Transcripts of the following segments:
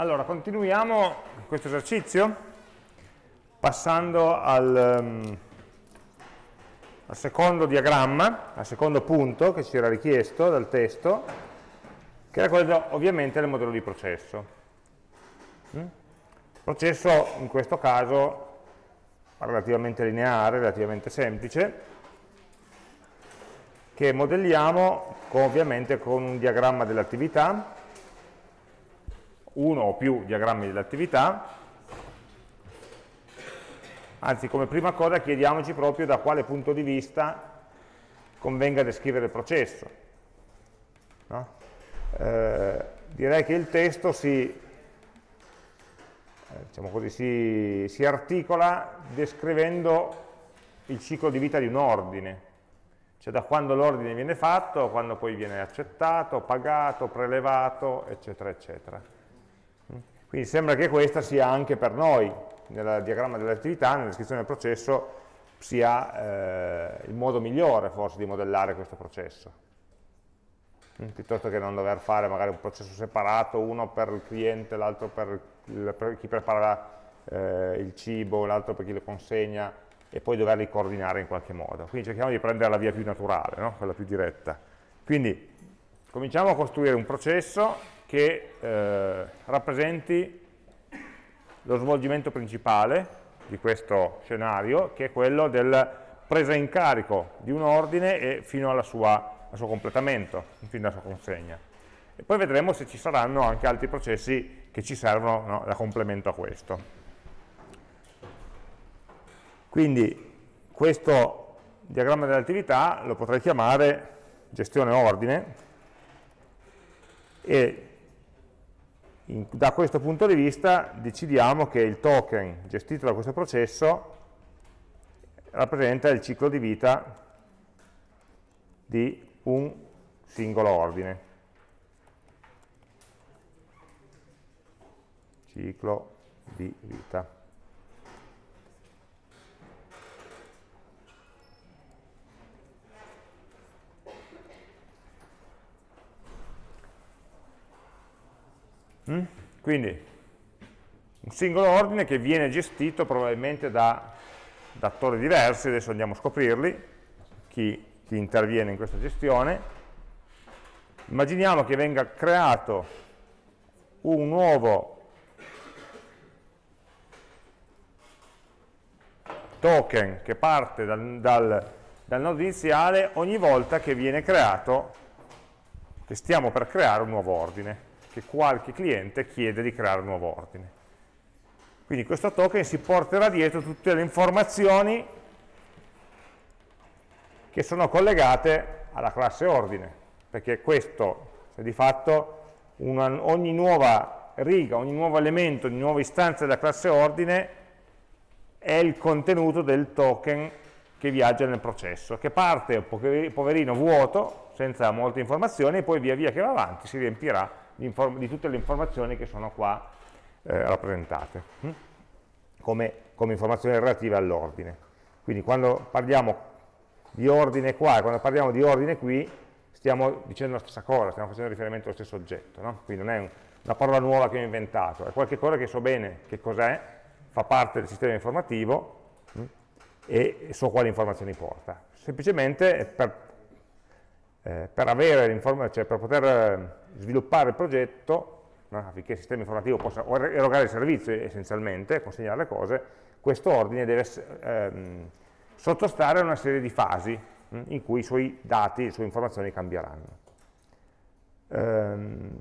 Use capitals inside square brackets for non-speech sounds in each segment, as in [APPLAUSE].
Allora, continuiamo questo esercizio passando al, um, al, secondo diagramma, al secondo punto che ci era richiesto dal testo, che era quello ovviamente del modello di processo. Mm? Processo in questo caso relativamente lineare, relativamente semplice, che modelliamo con, ovviamente con un diagramma dell'attività, uno o più diagrammi dell'attività, anzi come prima cosa chiediamoci proprio da quale punto di vista convenga descrivere il processo. No? Eh, direi che il testo si, eh, diciamo così, si, si articola descrivendo il ciclo di vita di un ordine, cioè da quando l'ordine viene fatto, quando poi viene accettato, pagato, prelevato, eccetera, eccetera. Quindi sembra che questa sia anche per noi, nel diagramma dell'attività, nella descrizione del processo, sia eh, il modo migliore forse di modellare questo processo. Mm, piuttosto che non dover fare magari un processo separato, uno per il cliente, l'altro per, per, chi prepara eh, il cibo, l'altro per chi lo consegna, e poi doverli coordinare in qualche modo. Quindi cerchiamo di prendere la via più naturale, no? quella più diretta. Quindi cominciamo a costruire un processo che eh, rappresenti lo svolgimento principale di questo scenario, che è quello del presa in carico di un ordine e fino sua, al suo completamento, fino alla sua consegna. E poi vedremo se ci saranno anche altri processi che ci servono no, da complemento a questo. Quindi questo diagramma dell'attività lo potrei chiamare gestione ordine e in, da questo punto di vista decidiamo che il token gestito da questo processo rappresenta il ciclo di vita di un singolo ordine. Ciclo di vita. Quindi un singolo ordine che viene gestito probabilmente da, da attori diversi, adesso andiamo a scoprirli, chi, chi interviene in questa gestione. Immaginiamo che venga creato un nuovo token che parte dal, dal, dal, nodo iniziale ogni volta che viene creato, che stiamo per creare un nuovo ordine che qualche cliente chiede di creare un nuovo ordine. Quindi questo token si porterà dietro tutte le informazioni che sono collegate alla classe ordine, perché questo è di fatto una, ogni nuova riga, ogni nuovo elemento, ogni nuova istanza della classe ordine è il contenuto del token che viaggia nel processo, che parte poverino vuoto, senza molte informazioni, e poi via via che va avanti si riempirà di tutte le informazioni che sono qua eh, rappresentate, hm? come, come informazioni relative all'ordine. Quindi quando parliamo di ordine qua e quando parliamo di ordine qui, stiamo dicendo la stessa cosa, stiamo facendo riferimento allo stesso oggetto, no? quindi non è un, una parola nuova che ho inventato, è qualcosa che so bene che cos'è, fa parte del sistema informativo hm? e so quali informazioni porta. Semplicemente per eh, per, cioè per poter eh, sviluppare il progetto, no, affinché il sistema informativo possa erogare il servizio essenzialmente, consegnare le cose, questo ordine deve ehm, sottostare a una serie di fasi mh, hm, in cui i suoi dati, le sue informazioni cambieranno. Ehm,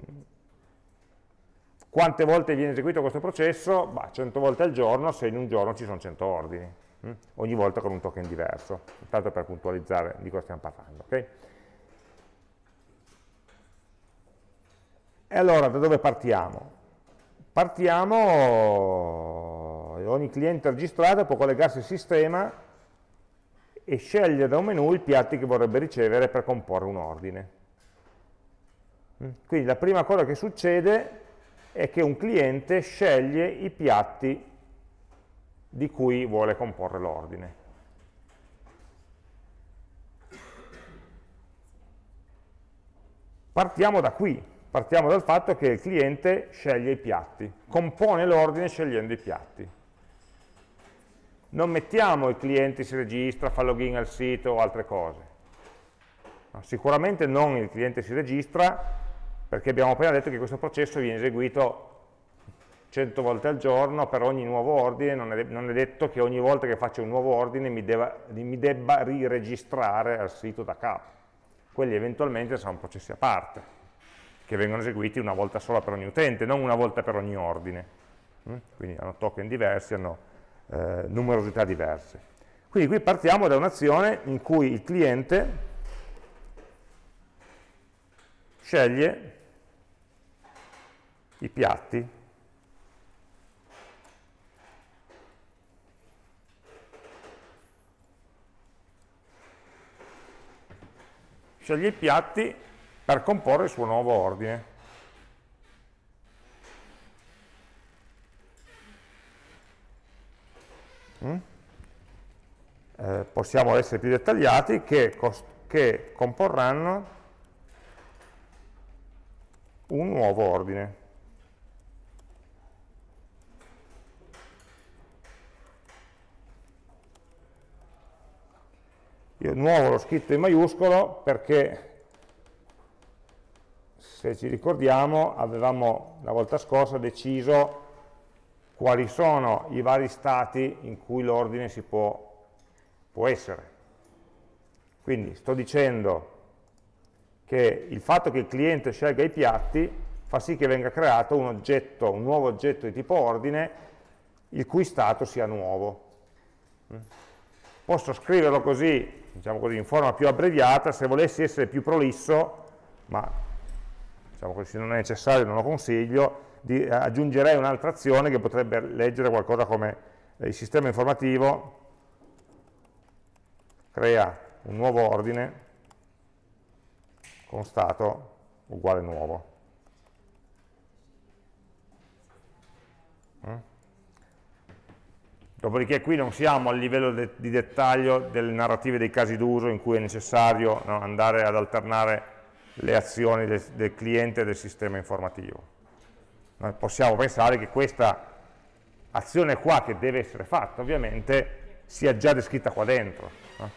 quante volte viene eseguito questo processo? Bah, 100 volte al giorno se in un giorno ci sono 100 ordini, mh? Hm, ogni volta con un token diverso, tanto per puntualizzare di cosa stiamo parlando. Okay? E allora da dove partiamo? Partiamo, ogni cliente registrato può collegarsi al sistema e scegliere da un menu i piatti che vorrebbe ricevere per comporre un ordine. Mm? Quindi la prima cosa che succede è che un cliente sceglie i piatti di cui vuole comporre l'ordine. Partiamo da qui, partiamo dal fatto che il cliente sceglie i piatti, compone l'ordine scegliendo i piatti. Non mettiamo il cliente si registra, fa login al sito o altre cose. Sicuramente non il cliente si registra perché abbiamo appena detto che questo processo viene eseguito 100 volte al giorno per ogni nuovo ordine, non è, non è detto che ogni volta che faccio un nuovo ordine mi, debba, mi debba riregistrare al sito da capo. Quelli eventualmente saranno processi a parte che vengono eseguiti una volta sola per ogni utente, non una volta per ogni ordine. Mm? Quindi hanno token diversi, hanno eh, numerosità diverse. Quindi qui partiamo da un'azione in cui il cliente sceglie i piatti sceglie i piatti per comporre il suo nuovo ordine. Mm? Eh, possiamo essere più dettagliati che, che comporranno un nuovo ordine. Io nuovo l'ho scritto in maiuscolo perché se ci ricordiamo, avevamo la volta scorsa deciso quali sono i vari stati in cui l'ordine si può, può essere. Quindi sto dicendo che il fatto che il cliente scelga i piatti fa sì che venga creato un oggetto, un nuovo oggetto di tipo ordine, il cui stato sia nuovo. Posso scriverlo così, diciamo così, in forma più abbreviata, se volessi essere più prolisso, ma diciamo così, non è necessario non lo consiglio, di, eh, aggiungerei un'altra azione che potrebbe leggere qualcosa come eh, il sistema informativo crea un nuovo ordine con stato uguale nuovo. Mm? Dopodiché qui non siamo al livello de di dettaglio delle narrative dei casi d'uso in cui è necessario no, andare ad alternare le azioni del, del cliente e del sistema informativo. Noi possiamo pensare che questa azione qua che deve essere fatta ovviamente sia già descritta qua dentro. No?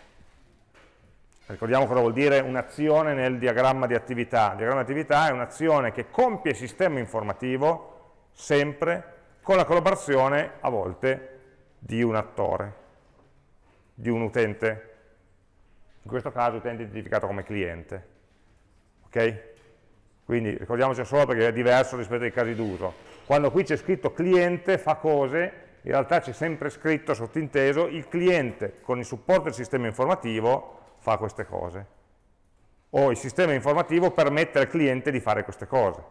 Ricordiamo cosa vuol dire un'azione nel diagramma di attività. Il diagramma di attività è un'azione che compie il sistema informativo sempre con la collaborazione a volte di un attore, di un utente, in questo caso utente identificato come cliente ok? Quindi ricordiamoci solo perché è diverso rispetto ai casi d'uso. Quando qui c'è scritto cliente fa cose, in realtà c'è sempre scritto sottinteso il cliente con il supporto del sistema informativo fa queste cose. O il sistema informativo permette al cliente di fare queste cose.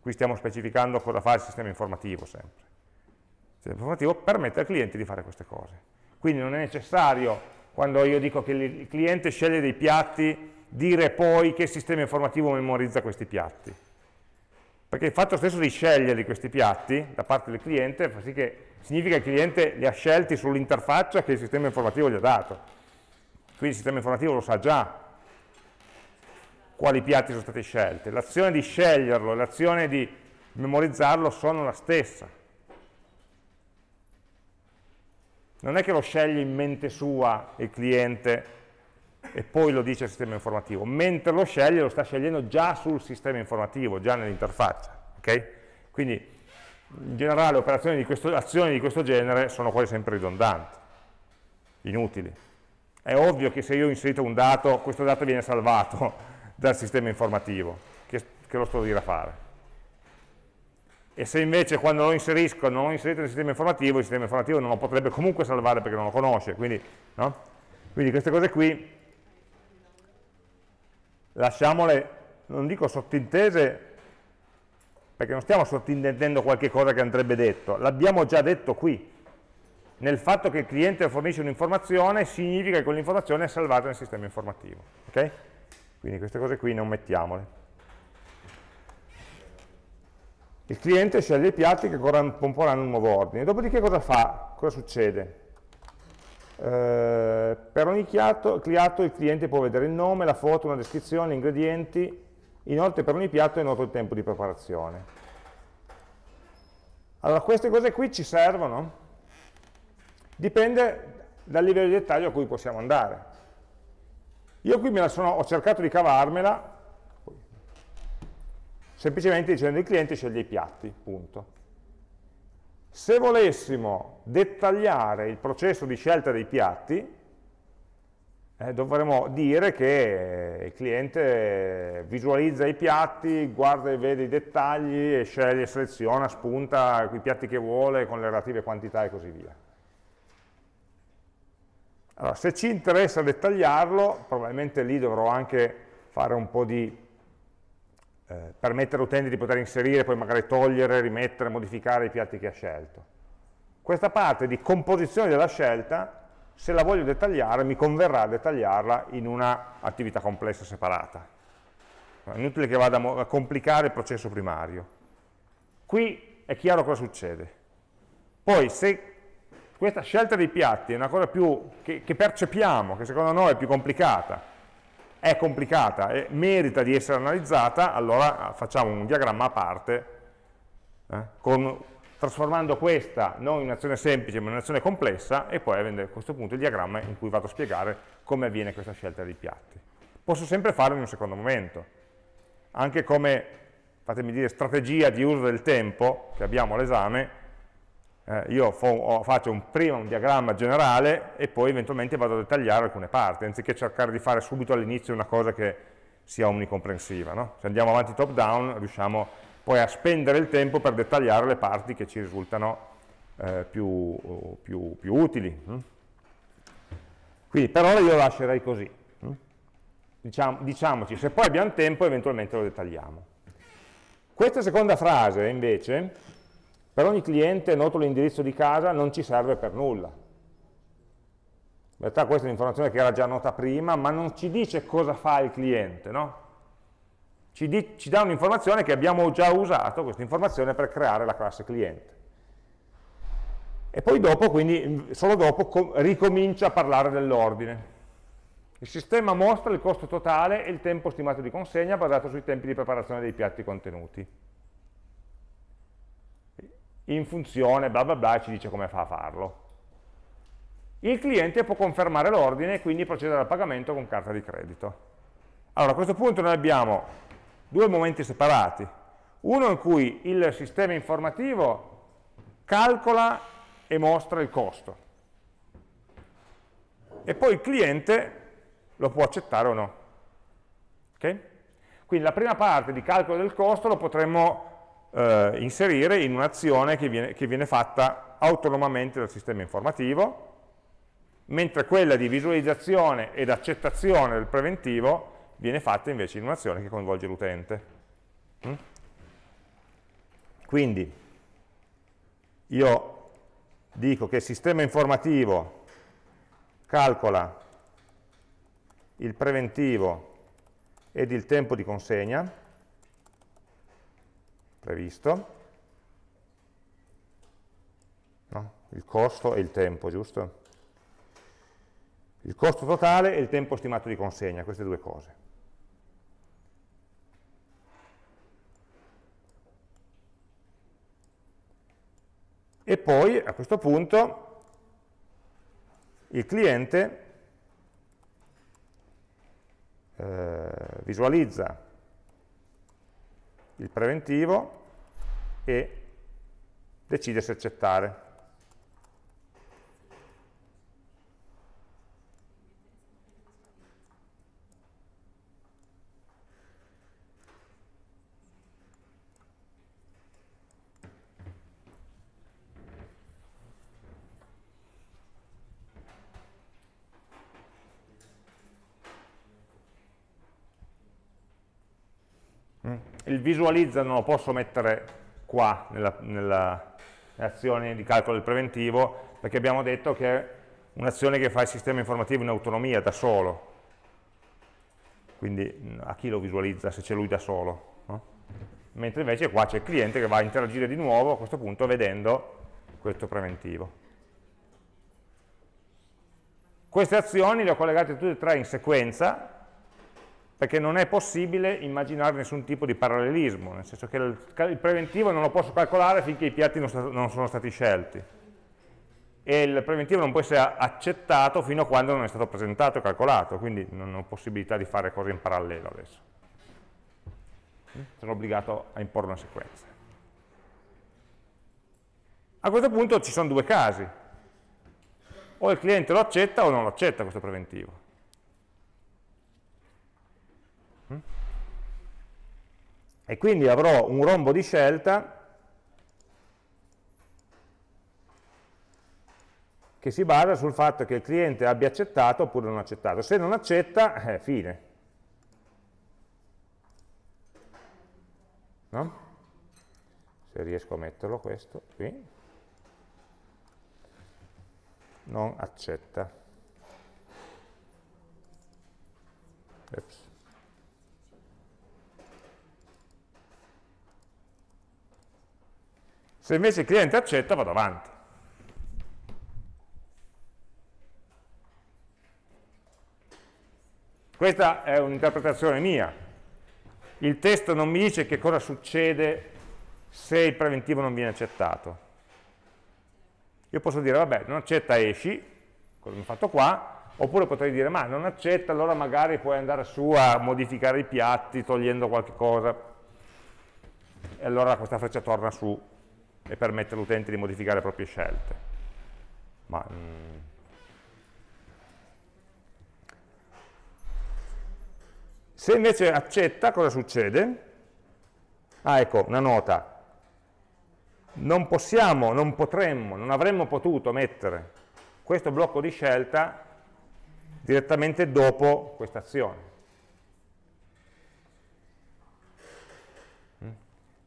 Qui stiamo specificando cosa fa il sistema informativo sempre. Il sistema informativo permette al cliente di fare queste cose. Quindi non è necessario, quando io dico che il cliente sceglie dei piatti dire poi che sistema informativo memorizza questi piatti. Perché il fatto stesso di scegliere questi piatti da parte del cliente fa sì che significa che il cliente li ha scelti sull'interfaccia che il sistema informativo gli ha dato. Quindi il sistema informativo lo sa già quali piatti sono stati scelti. L'azione di sceglierlo e l'azione di memorizzarlo sono la stessa. Non è che lo sceglie in mente sua il cliente e poi lo dice al sistema informativo, mentre lo sceglie lo sta scegliendo già sul sistema informativo, già nell'interfaccia. Okay? Quindi in generale operazioni di questo, azioni di questo genere sono quasi sempre ridondanti, inutili. È ovvio che se io ho inserito un dato, questo dato viene salvato [LAUGHS] dal sistema informativo, che, che lo sto a dire a fare. E se invece quando lo inserisco non l'ho inserito nel sistema informativo, il sistema informativo non lo potrebbe comunque salvare perché non lo conosce. Quindi, no? quindi queste cose qui lasciamole, non dico sottintese, perché non stiamo sottintendendo qualche cosa che andrebbe detto, l'abbiamo già detto qui. Nel fatto che il cliente fornisce un'informazione significa che quell'informazione è salvata nel sistema informativo. Okay? Quindi queste cose qui non mettiamole. Il cliente sceglie i piatti che comporranno un nuovo ordine. Dopodiché cosa fa? Cosa succede? Eh, per ogni chiato, cliato il cliente può vedere il nome, la foto, una descrizione, ingredienti, inoltre per ogni piatto è noto il tempo di preparazione. Allora, queste cose qui ci servono? Dipende dal livello di dettaglio a cui possiamo andare. Io qui sono, ho cercato di cavarmela semplicemente dicendo il cliente sceglie i piatti, punto. Se volessimo dettagliare il processo di scelta dei piatti, eh, dovremmo dire che il cliente visualizza i piatti, guarda e vede i dettagli e sceglie, seleziona, spunta i piatti che vuole con le relative quantità e così via. Allora, se ci interessa dettagliarlo, probabilmente lì dovrò anche fare un po' di eh, permettere all'utente di poter inserire, poi magari togliere, rimettere, modificare i piatti che ha scelto. Questa parte di composizione della scelta, se la voglio dettagliare, mi converrà dettagliarla in un'attività complessa separata. È inutile che vada a complicare il processo primario. Qui è chiaro cosa succede. Poi se questa scelta dei piatti è una cosa più, che, che percepiamo, che secondo noi è più complicata, è complicata e merita di essere analizzata, allora facciamo un diagramma a parte, eh, con, trasformando questa non in un'azione semplice ma in un'azione complessa e poi avendo a questo punto il diagramma in cui vado a spiegare come avviene questa scelta dei piatti. Posso sempre farlo in un secondo momento, anche come, fatemi dire, strategia di uso del tempo che abbiamo all'esame, eh, io faccio un, prima un diagramma generale e poi eventualmente vado a dettagliare alcune parti, anziché cercare di fare subito all'inizio una cosa che sia omnicomprensiva. No? Se andiamo avanti top down riusciamo poi a spendere il tempo per dettagliare le parti che ci risultano eh, più, più, più, utili. Hm? Quindi per ora io lascerei così. Hm? Diciamo, diciamoci, se poi abbiamo tempo eventualmente lo dettagliamo. Questa seconda frase invece per ogni cliente noto l'indirizzo di casa non ci serve per nulla. In realtà questa è un'informazione che era già nota prima, ma non ci dice cosa fa il cliente, no? Ci, di, ci dà un'informazione che abbiamo già usato, questa informazione, per creare la classe cliente. E poi dopo, quindi solo dopo, ricomincia a parlare dell'ordine. Il sistema mostra il costo totale e il tempo stimato di consegna basato sui tempi di preparazione dei piatti contenuti in funzione bla bla bla ci dice come fa a farlo. Il cliente può confermare l'ordine e quindi procedere al pagamento con carta di credito. Allora a questo punto noi abbiamo due momenti separati, uno in cui il sistema informativo calcola e mostra il costo e poi il cliente lo può accettare o no. Okay? Quindi la prima parte di calcolo del costo lo potremmo eh, inserire in un'azione che che viene fatta autonomamente dal sistema informativo, mentre quella di visualizzazione ed accettazione del preventivo viene fatta invece in un'azione che coinvolge l'utente. Mm? Quindi io dico che il sistema informativo calcola il preventivo ed il tempo di consegna, previsto, no? il costo e il tempo, giusto? Il costo totale e il tempo stimato di consegna, queste due cose. E poi a questo punto il cliente eh, visualizza il preventivo e decide se accettare. il visualizza non lo posso mettere qua nella, nella azione di calcolo del preventivo perché abbiamo detto che è un'azione che fa il sistema informativo in autonomia, da solo. Quindi a chi lo visualizza se c'è lui da solo? No? Mentre invece qua c'è il cliente che va a interagire di nuovo a questo punto vedendo questo preventivo. Queste azioni le ho collegate tutte e tre in sequenza perché non è possibile immaginare nessun tipo di parallelismo, nel senso che il, preventivo non lo posso calcolare finché i piatti non, non, sono stati scelti e il preventivo non può essere accettato fino a quando non è stato presentato e calcolato, quindi non ho possibilità di fare cose in parallelo adesso. Sono obbligato a imporre una sequenza. A questo punto ci sono due casi, o il cliente lo accetta o non lo accetta questo preventivo. E quindi avrò un rombo di scelta che si basa sul fatto che il cliente abbia accettato oppure non accettato. Se non accetta, eh, fine. No? Se riesco a metterlo questo qui. Non accetta. Ups. Se invece il cliente accetta, vado avanti. Questa è un'interpretazione mia. Il testo non mi dice che cosa succede se il preventivo non viene accettato. Io posso dire, vabbè, non accetta esci, come ho fatto qua, oppure potrei dire, ma non accetta, allora magari puoi andare su a modificare i piatti togliendo qualche cosa, e allora questa freccia torna su e permette all'utente di modificare le proprie scelte. Ma, mm, Se invece accetta, cosa succede? Ah, ecco, una nota. Non possiamo, non potremmo, non avremmo potuto mettere questo blocco di scelta direttamente dopo questa azione.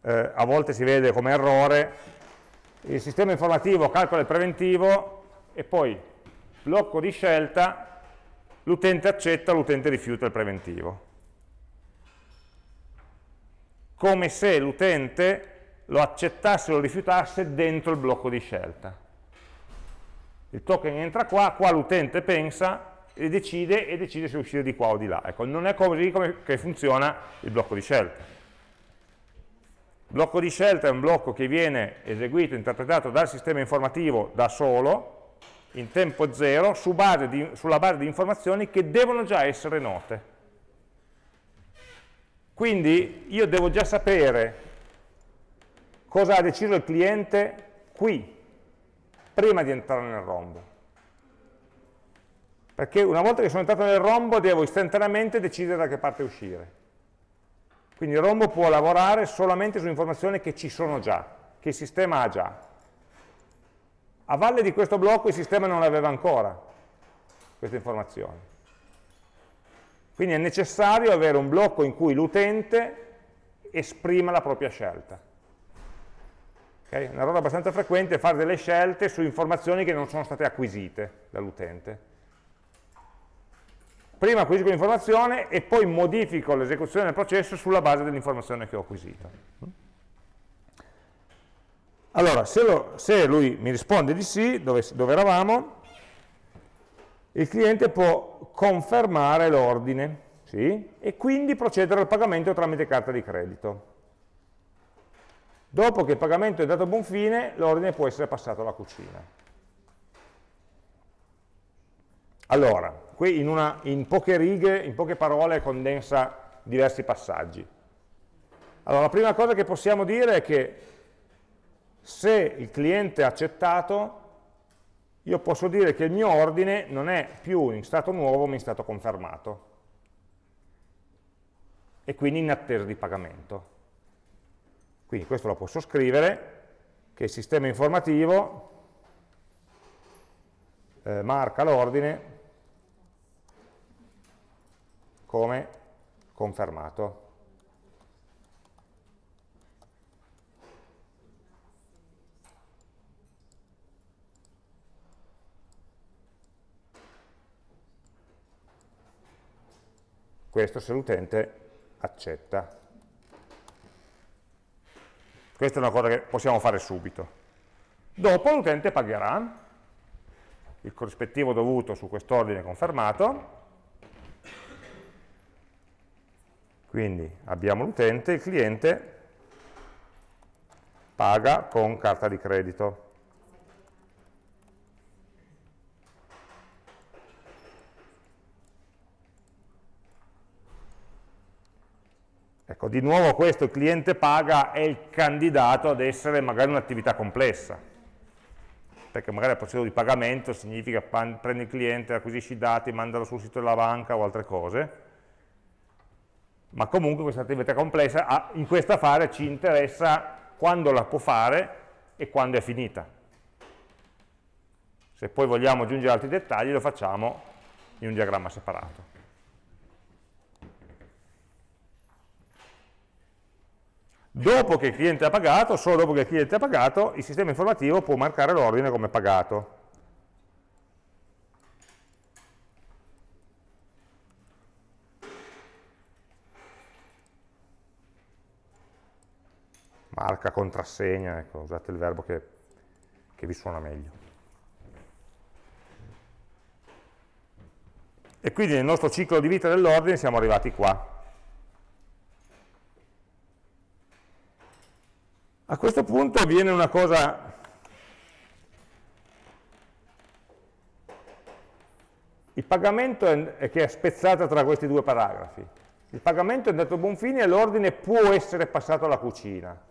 Eh, a volte si vede come errore, il sistema informativo calcola il preventivo e poi blocco di scelta, l'utente accetta, l'utente rifiuta il preventivo come se l'utente lo accettasse o lo rifiutasse dentro il blocco di scelta. Il token entra qua, qua l'utente pensa e decide, e decide se uscire di qua o di là. Ecco, non è così come funziona il blocco di scelta. Blocco di scelta è un blocco che viene eseguito, interpretato dal sistema informativo da solo, in tempo zero, su base di, sulla base di informazioni che devono già essere note. Quindi io devo già sapere cosa ha deciso il cliente qui, prima di entrare nel rombo. Perché una volta che sono entrato nel rombo devo istantaneamente decidere da che parte uscire. Quindi il rombo può lavorare solamente su informazioni che ci sono già, che il sistema ha già. A valle di questo blocco il sistema non aveva ancora queste informazioni. Quindi è necessario avere un blocco in cui l'utente esprima la propria scelta. Okay? Una roba abbastanza frequente è fare delle scelte su informazioni che non sono state acquisite dall'utente. Prima acquisisco l'informazione e poi modifico l'esecuzione del processo sulla base dell'informazione che ho acquisito. Allora, se, lo, se, lui mi risponde di sì, dove, dove eravamo, il cliente può confermare l'ordine sì, e quindi procedere al pagamento tramite carta di credito. Dopo che il pagamento è dato a buon fine, l'ordine può essere passato alla cucina. Allora, qui in, una, in poche righe, in poche parole, condensa diversi passaggi. Allora, la prima cosa che possiamo dire è che se il cliente ha accettato, io posso dire che il mio ordine non è più in stato nuovo ma in stato confermato e quindi in attesa di pagamento. Quindi questo lo posso scrivere, che il sistema informativo eh, marca l'ordine come confermato. questo se l'utente accetta. Questa è una cosa che possiamo fare subito. Dopo l'utente pagherà il corrispettivo dovuto su quest'ordine confermato Quindi abbiamo l'utente, il cliente paga con carta di credito. Ecco, di nuovo questo, il cliente paga, è il candidato ad essere magari un'attività complessa, perché magari il processo di pagamento significa prendi il cliente, acquisisci i dati, mandalo sul sito della banca o altre cose, ma comunque questa attività complessa in questa fase ci interessa quando la può fare e quando è finita. Se poi vogliamo aggiungere altri dettagli lo facciamo in un diagramma separato. Dopo che il cliente ha pagato, solo dopo che il cliente ha pagato, il sistema informativo può marcare l'ordine come pagato. Marca, contrassegna, ecco, usate il verbo che, che vi suona meglio. E quindi nel nostro ciclo di vita dell'ordine siamo arrivati qua. A questo punto avviene una cosa il pagamento è, che è spezzata tra questi due paragrafi. Il pagamento è andato a buon fine e l'ordine può essere passato alla cucina,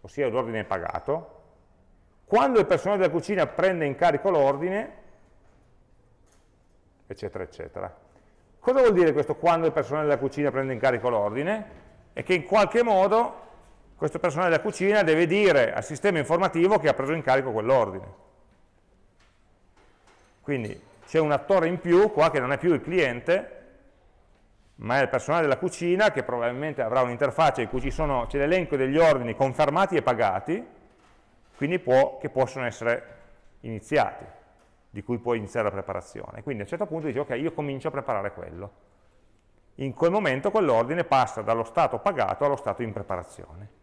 ossia l'ordine pagato. Quando il personale della cucina prende in carico l'ordine, eccetera, eccetera. Cosa vuol dire questo quando il personale della cucina prende in carico l'ordine? È che in qualche modo questo personale della cucina deve dire al sistema informativo che ha preso in carico quell'ordine. Quindi c'è un attore in più qua che non è più il cliente, ma è il personale della cucina che probabilmente avrà un'interfaccia in cui c'è l'elenco degli ordini confermati e pagati, quindi può, che possono essere iniziati, di cui può iniziare la preparazione. Quindi a un certo punto dice ok, io comincio a preparare quello. In quel momento quell'ordine passa dallo stato pagato allo stato in preparazione.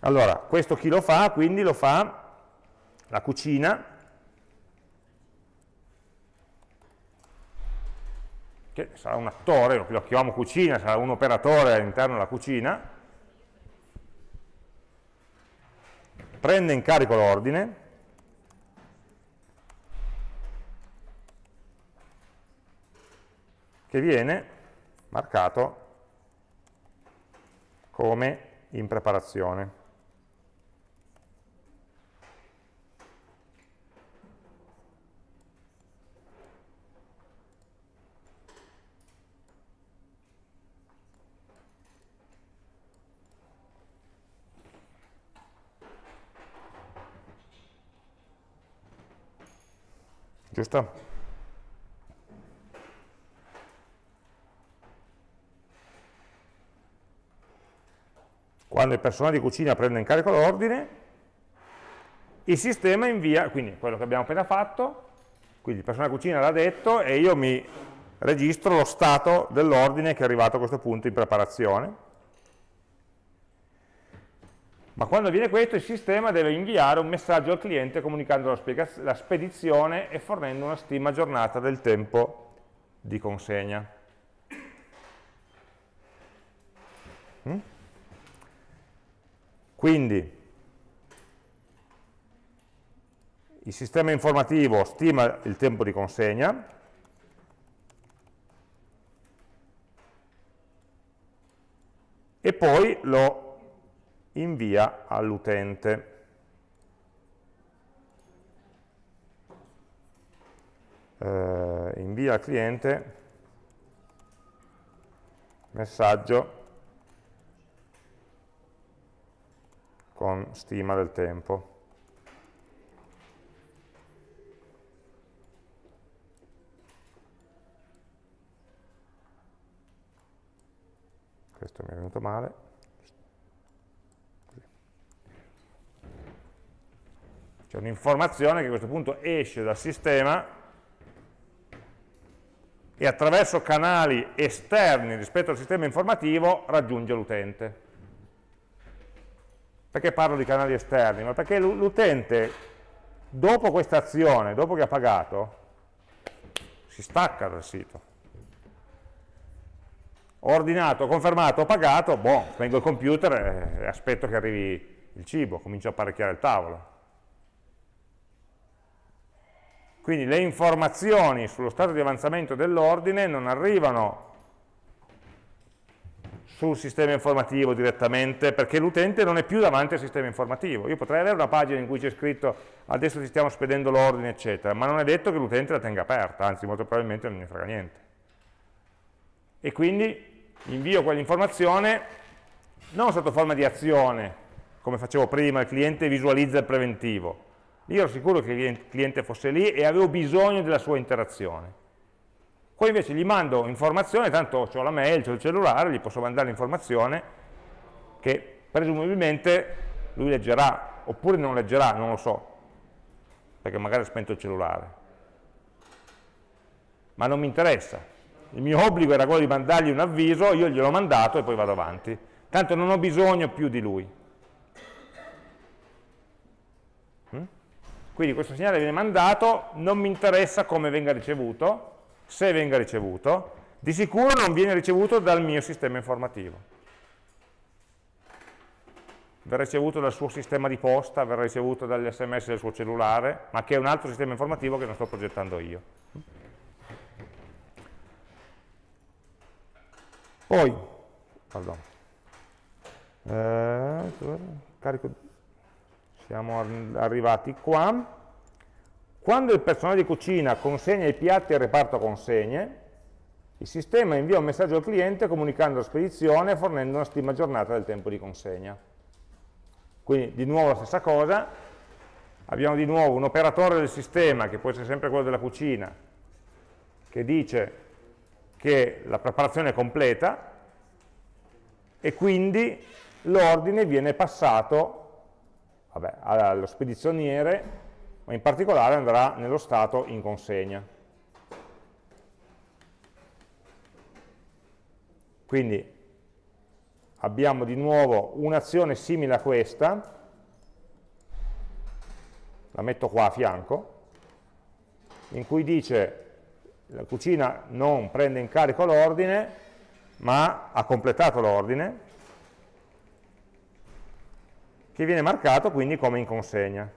Allora, questo chi lo fa? Quindi lo fa la cucina, che sarà un attore, lo chiamiamo cucina, sarà un operatore all'interno della cucina, prende in carico l'ordine, che viene marcato come in preparazione. Giusto? Quando il personale di cucina prende in carico l'ordine, il sistema invia, quindi quello che abbiamo appena fatto, quindi il personale di cucina l'ha detto e io mi registro lo stato dell'ordine che è arrivato a questo punto in preparazione ma quando avviene questo il sistema deve inviare un messaggio al cliente comunicando la, spedizione e fornendo una stima aggiornata del tempo di consegna. Mm? Quindi il sistema informativo stima il tempo di consegna, e poi lo invia all'utente. Eh, invia al cliente messaggio con stima del tempo. Questo mi è venuto male. C'è un'informazione che a questo punto esce dal sistema e attraverso canali esterni rispetto al sistema informativo raggiunge l'utente. Perché parlo di canali esterni? Ma perché l'utente, dopo questa azione, dopo che ha pagato, si stacca dal sito. ordinato, confermato, pagato, boh, spengo il computer e aspetto che arrivi il cibo, comincio a apparecchiare il tavolo. Quindi le informazioni sullo stato di avanzamento dell'ordine non arrivano sul sistema informativo direttamente, perché l'utente non è più davanti al sistema informativo. Io potrei avere una pagina in cui c'è scritto adesso ti stiamo spedendo l'ordine, eccetera, ma non è detto che l'utente la tenga aperta, anzi molto probabilmente non ne frega niente. E quindi invio quell'informazione non sotto forma di azione, come facevo prima, il cliente visualizza il preventivo. Io ero sicuro che il cliente fosse lì e avevo bisogno della sua interazione. Qua invece gli mando informazione, tanto ho la mail, ho il cellulare, gli posso mandare l'informazione che presumibilmente lui leggerà, oppure non leggerà, non lo so, perché magari ha spento il cellulare. Ma non mi interessa. Il mio obbligo era quello di mandargli un avviso, io gliel'ho mandato e poi vado avanti. Tanto non ho bisogno più di lui. Mm? Quindi questo segnale viene mandato, non mi interessa come venga ricevuto, se venga ricevuto, di sicuro non viene ricevuto dal mio sistema informativo. Verrà ricevuto dal suo sistema di posta, verrà ricevuto dagli sms del suo cellulare, ma che è un altro sistema informativo che non sto progettando io. Poi, pardon, eh, carico, siamo arrivati qua, quando il personale di cucina consegna i piatti al reparto consegne, il sistema invia un messaggio al cliente comunicando la spedizione e fornendo una stima aggiornata del tempo di consegna. Quindi di nuovo la stessa cosa, abbiamo di nuovo un operatore del sistema, che può essere sempre quello della cucina, che dice che la preparazione è completa e quindi l'ordine viene passato vabbè, allo spedizioniere ma in particolare andrà nello stato in consegna. Quindi abbiamo di nuovo un'azione simile a questa, la metto qua a fianco, in cui dice la cucina non prende in carico l'ordine, ma ha completato l'ordine, che viene marcato quindi come in consegna.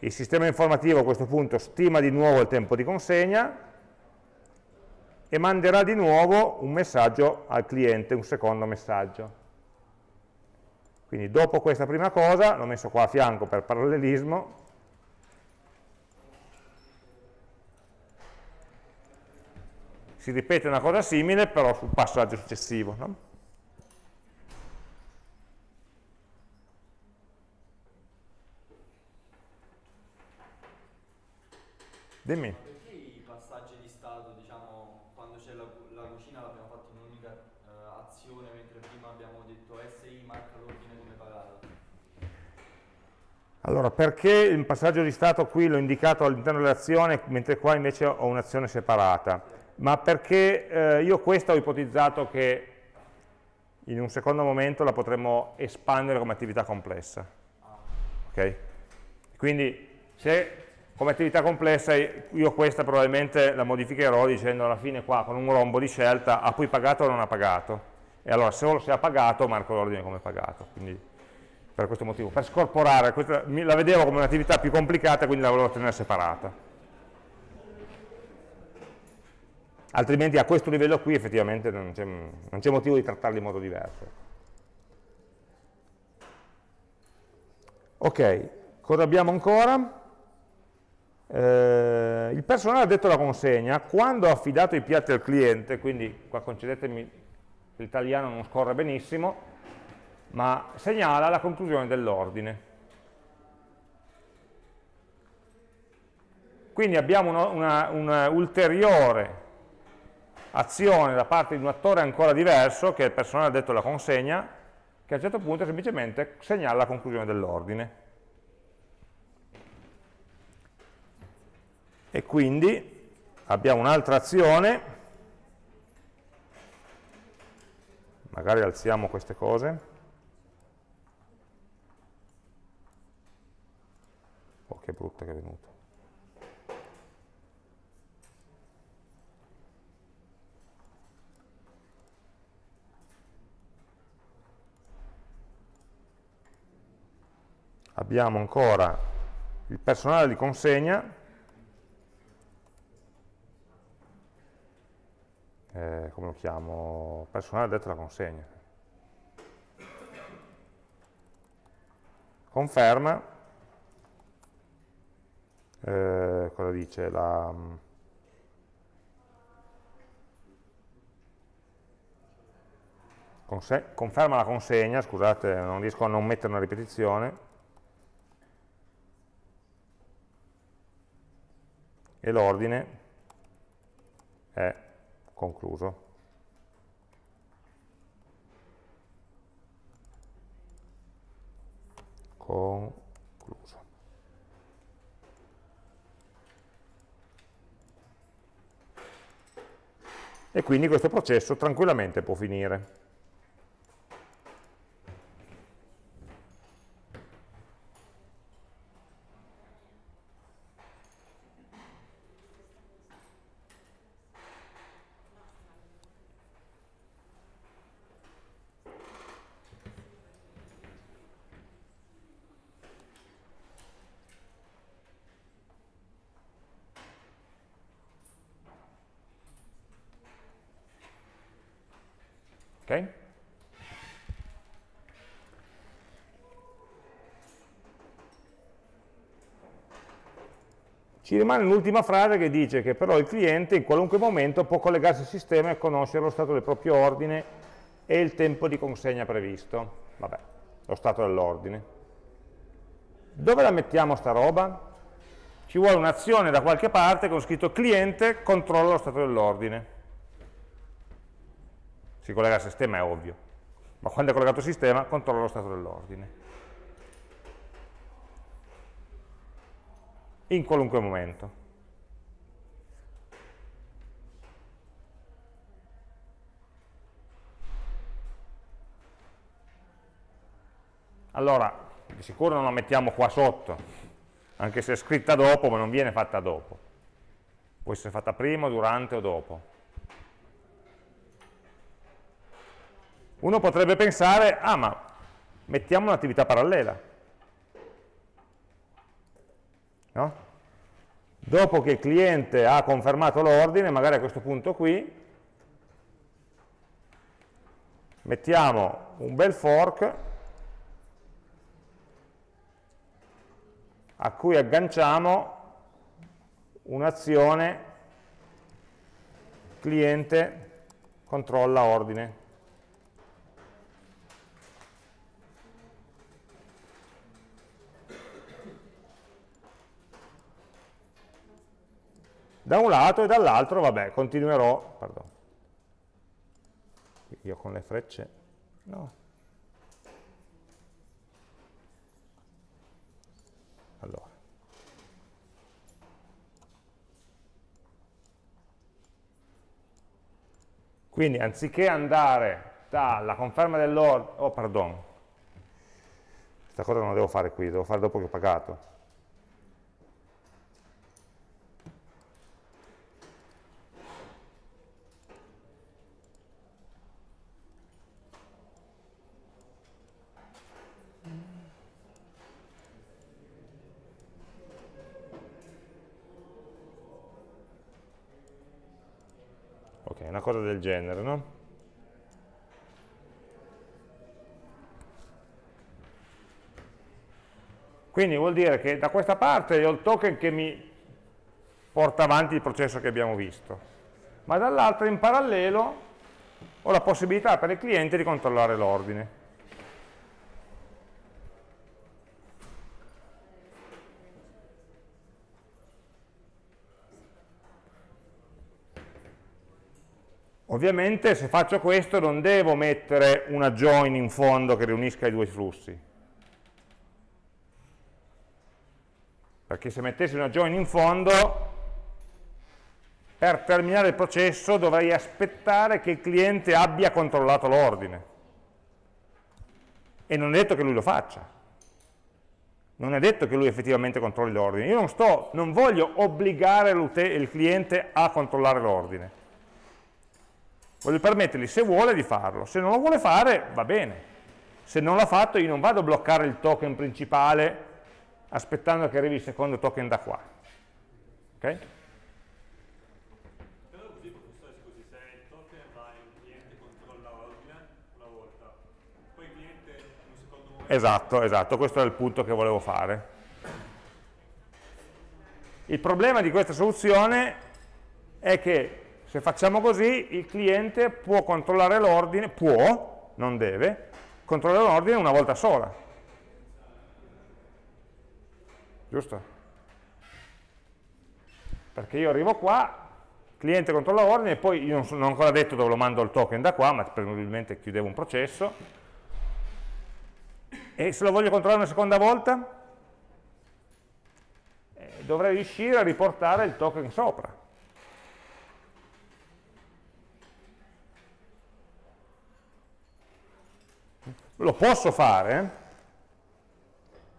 Il sistema informativo a questo punto stima di nuovo il tempo di consegna e manderà di nuovo un messaggio al cliente, un secondo messaggio. Quindi dopo questa prima cosa, l'ho messo qua a fianco per parallelismo, si ripete una cosa simile però sul passaggio successivo. No? Dimmi. Perché i passaggi di stato, diciamo, quando c'è la, la, cucina l'abbiamo fatto in un'unica uh, azione, mentre prima abbiamo detto SI marca l'ordine come pagato? Allora, perché il passaggio di stato qui l'ho indicato all'interno dell'azione, mentre qua invece ho un'azione separata? Ma perché eh, io questa ho ipotizzato che in un secondo momento la potremmo espandere come attività complessa. Ah. Ok? Quindi se come attività complessa io questa probabilmente la modificherò dicendo alla fine qua con un rombo di scelta ha poi pagato o non ha pagato? E allora solo se ha pagato marco l'ordine come pagato. Quindi per questo motivo. Per scorporare, questa, la vedevo come un'attività più complicata quindi la volevo tenere separata. Altrimenti a questo livello qui effettivamente non c'è motivo di trattarli in modo diverso. Ok, cosa abbiamo ancora? Eh, il personale ha detto la consegna, quando ha affidato i piatti al cliente, quindi qua concedetemi l'italiano non scorre benissimo, ma segnala la conclusione dell'ordine. Quindi abbiamo una, una ulteriore azione da parte di un attore ancora diverso, che è il personale detto la consegna, che a un certo punto semplicemente segnala la conclusione dell'ordine. e quindi abbiamo un'altra azione, magari alziamo queste cose, oh che brutta che è venuta, abbiamo ancora il personale di consegna. Eh, come lo chiamo? Personale detto la consegna. Conferma, eh, cosa dice? La, conferma la consegna, scusate, non riesco a non mettere una ripetizione, e l'ordine è concluso. Concluso. E quindi questo processo tranquillamente può finire. Ok? Ci rimane l'ultima frase che dice che però il cliente in qualunque momento può collegarsi al sistema e conoscere lo stato del proprio ordine e il tempo di consegna previsto. Vabbè, lo stato dell'ordine. Dove la mettiamo sta roba? Ci vuole un'azione da qualche parte con scritto cliente controlla lo stato dell'ordine si collega al sistema è ovvio, ma quando è collegato al sistema controlla lo stato dell'ordine. In qualunque momento. Allora, di sicuro non la mettiamo qua sotto, anche se è scritta dopo, ma non viene fatta dopo. Può essere fatta prima, durante o dopo. Uno potrebbe pensare, ah ma mettiamo un'attività parallela. No? Dopo che il cliente ha confermato l'ordine, magari a questo punto qui, mettiamo un bel fork a cui agganciamo un'azione cliente controlla ordine. Da un lato e dall'altro, vabbè, continuerò, pardon, io con le frecce, no, allora, quindi anziché andare dalla conferma dell'ordine, oh pardon, questa cosa non la devo fare qui, devo fare dopo che ho pagato, una cosa del genere, no? Quindi vuol dire che da questa parte ho il token che mi porta avanti il processo che abbiamo visto, ma dall'altra in parallelo ho la possibilità per il cliente di controllare l'ordine. Ovviamente se faccio questo non devo mettere una join in fondo che riunisca i due flussi. Perché se mettessi una join in fondo, per terminare il processo dovrei aspettare che il cliente abbia controllato l'ordine. E non è detto che lui lo faccia. Non è detto che lui effettivamente controlli l'ordine. Io non, sto, non voglio obbligare il cliente a controllare l'ordine Voglio permettergli, se vuole, di farlo. Se non lo vuole fare, va bene. Se non l'ha fatto io non vado a bloccare il token principale aspettando che arrivi il secondo token da qua. Ok? Esatto, esatto, questo è il punto che volevo fare. Il problema di questa soluzione è che se facciamo così il cliente può controllare l'ordine, può, non deve, controllare l'ordine una volta sola. Giusto? Perché io arrivo qua, cliente controlla l'ordine e poi io non, sono, non ho ancora detto dove lo mando il token da qua, ma probabilmente chiudevo un processo. E se lo voglio controllare una seconda volta, eh, dovrei riuscire a riportare il token sopra. Lo posso fare,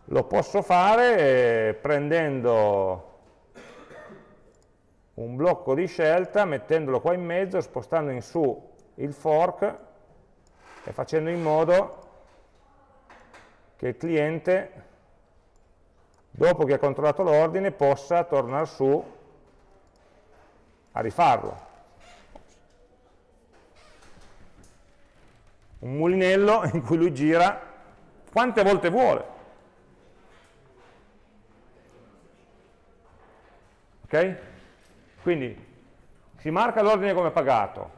lo posso fare eh, prendendo un blocco di scelta, mettendolo qua in mezzo, spostando in su il fork e facendo in modo che il cliente, dopo che ha controllato l'ordine, possa tornare su a rifarlo. Un mulinello [LAUGHS] in cui lui gira quante volte vuole. Ok? Quindi si marca l'ordine come pagato,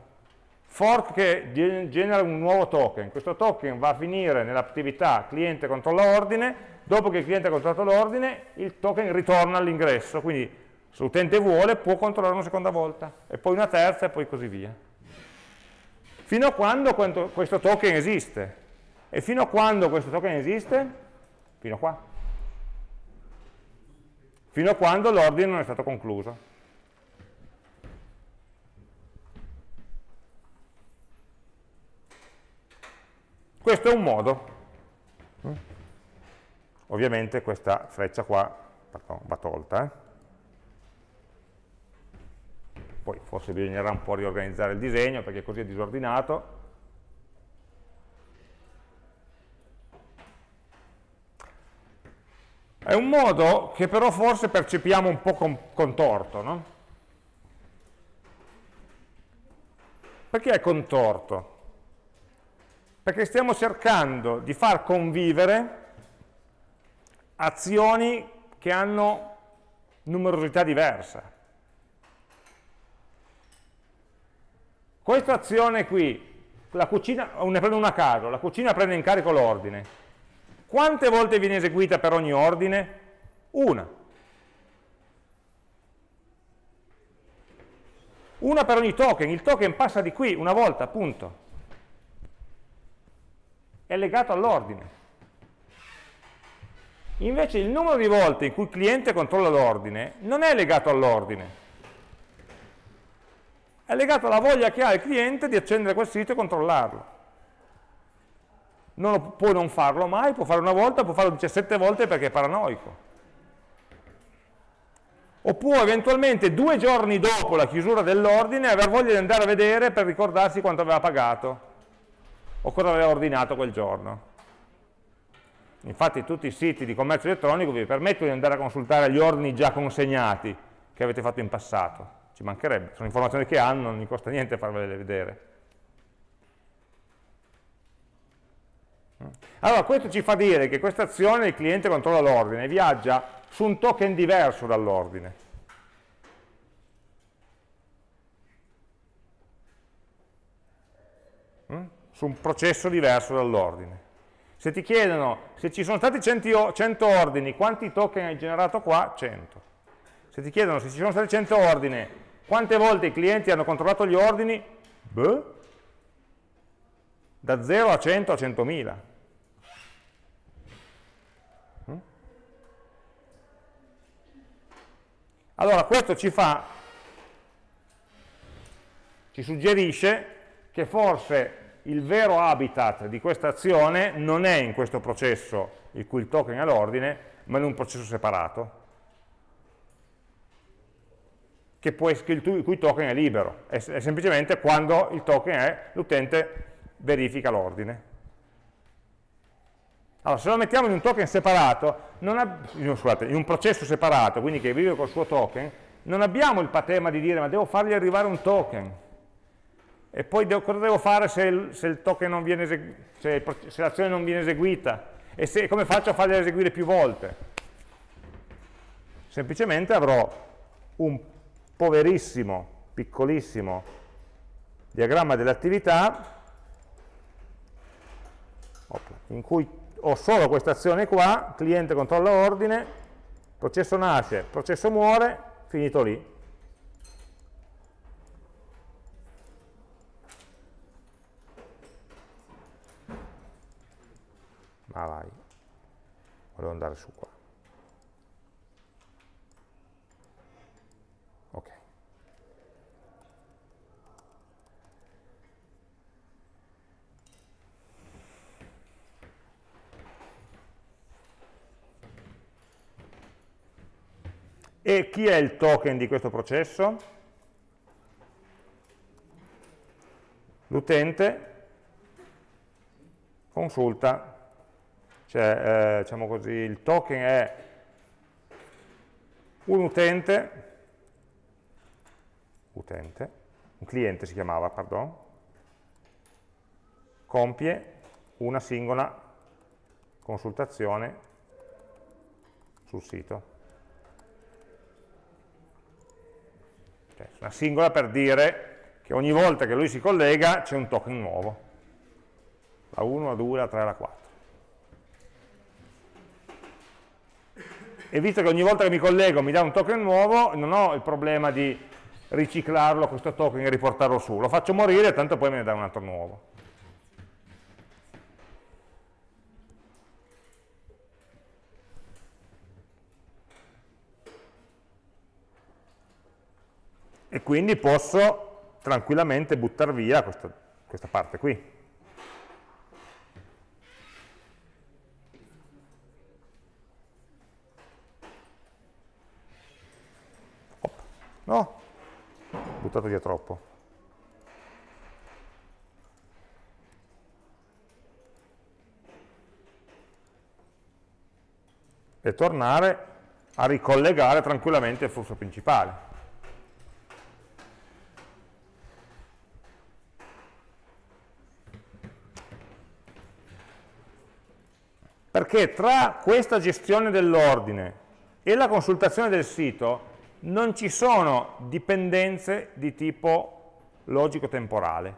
fork che genera un nuovo token, questo token va a finire nell'attività cliente controlla ordine, dopo che il cliente ha controllato l'ordine il token ritorna all'ingresso, quindi se l'utente vuole può controllare una seconda volta, e poi una terza e poi così via fino a quando questo token esiste. E fino a quando questo token esiste? Fino a qua. Fino a quando l'ordine non è stato concluso. Questo è un modo. Ovviamente questa freccia qua va tolta. Eh? Poi forse bisognerà un po' riorganizzare il disegno perché così è disordinato. È un modo che però forse percepiamo un po' contorto, no? Perché è contorto? Perché stiamo cercando di far convivere azioni che hanno numerosità diversa. Questa azione qui, la cucina, ne prendo una a caso, la cucina prende in carico l'ordine. Quante volte viene eseguita per ogni ordine? Una. Una per ogni token, il token passa di qui una volta, punto. È legato all'ordine. Invece il numero di volte in cui il cliente controlla l'ordine non è legato all'ordine, è legato alla voglia che ha il cliente di accendere quel sito e controllarlo. Non lo, può non farlo mai, può farlo una volta, può farlo 17 volte perché è paranoico. O può eventualmente due giorni dopo la chiusura dell'ordine aver voglia di andare a vedere per ricordarsi quanto aveva pagato o cosa aveva ordinato quel giorno. Infatti tutti i siti di commercio elettronico vi permettono di andare a consultare gli ordini già consegnati che avete fatto in passato ci mancherebbe, sono informazioni che hanno, non mi costa niente farvele vedere. Allora, questo ci fa dire che questa azione il cliente controlla l'ordine, viaggia su un token diverso dall'ordine. Mm? Su un processo diverso dall'ordine. Se ti chiedono se ci sono stati 100, 100 ordini, quanti token hai generato qua? 100. Se ti chiedono se ci sono stati 100 ordini, quante volte i clienti hanno controllato gli ordini? Beh, da 0 a 100 a 100.000. Mm? Allora questo ci fa, ci suggerisce che forse il vero habitat di questa azione non è in questo processo il cui il token è l'ordine, ma in un processo separato può, il cui token è libero, è, è semplicemente quando il token è, l'utente verifica l'ordine. Allora, se lo mettiamo in un token separato, ha, scusate, in un processo separato, quindi che vive col suo token, non abbiamo il patema di dire ma devo fargli arrivare un token. E poi devo, cosa devo fare se, il, se, se, se l'azione non viene eseguita? E come faccio a fargli eseguire più volte? Semplicemente avrò un poverissimo, piccolissimo diagramma delle attività in cui ho solo questa azione qua, cliente controlla ordine, processo nasce, processo muore, finito lì. Ma vai, volevo andare su qua. E chi è il token di questo processo? L'utente consulta, cioè eh, diciamo così, il token è un utente, utente, un cliente si chiamava, pardon, compie una singola consultazione sul sito. Una singola per dire che ogni volta che lui si collega c'è un token nuovo. La 1, la 2, la 3, la 4. E visto che ogni volta che mi collego mi dà un token nuovo, non ho il problema di riciclarlo questo token e riportarlo su. Lo faccio morire, tanto poi me ne dà un altro nuovo. E quindi posso tranquillamente buttare via questa, questa parte qui. No, buttato via troppo. E tornare a ricollegare tranquillamente il flusso principale. Perché tra questa gestione dell'ordine e la consultazione del sito non ci sono dipendenze di tipo logico-temporale.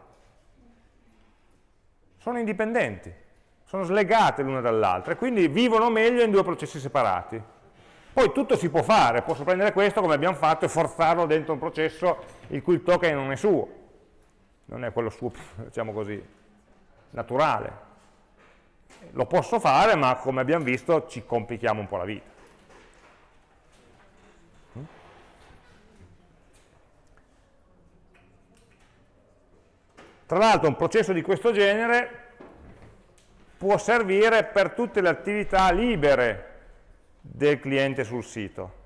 Sono indipendenti, sono slegate l'una dall'altra e quindi vivono meglio in due processi separati. Poi tutto si può fare, posso prendere questo come abbiamo fatto e forzarlo dentro un processo il cui token non è suo, non è quello suo, [LAUGHS] diciamo così, naturale lo posso fare, ma come abbiamo visto ci complichiamo un po' la vita. Tra l'altro un processo di questo genere può servire per tutte le attività libere del cliente sul sito.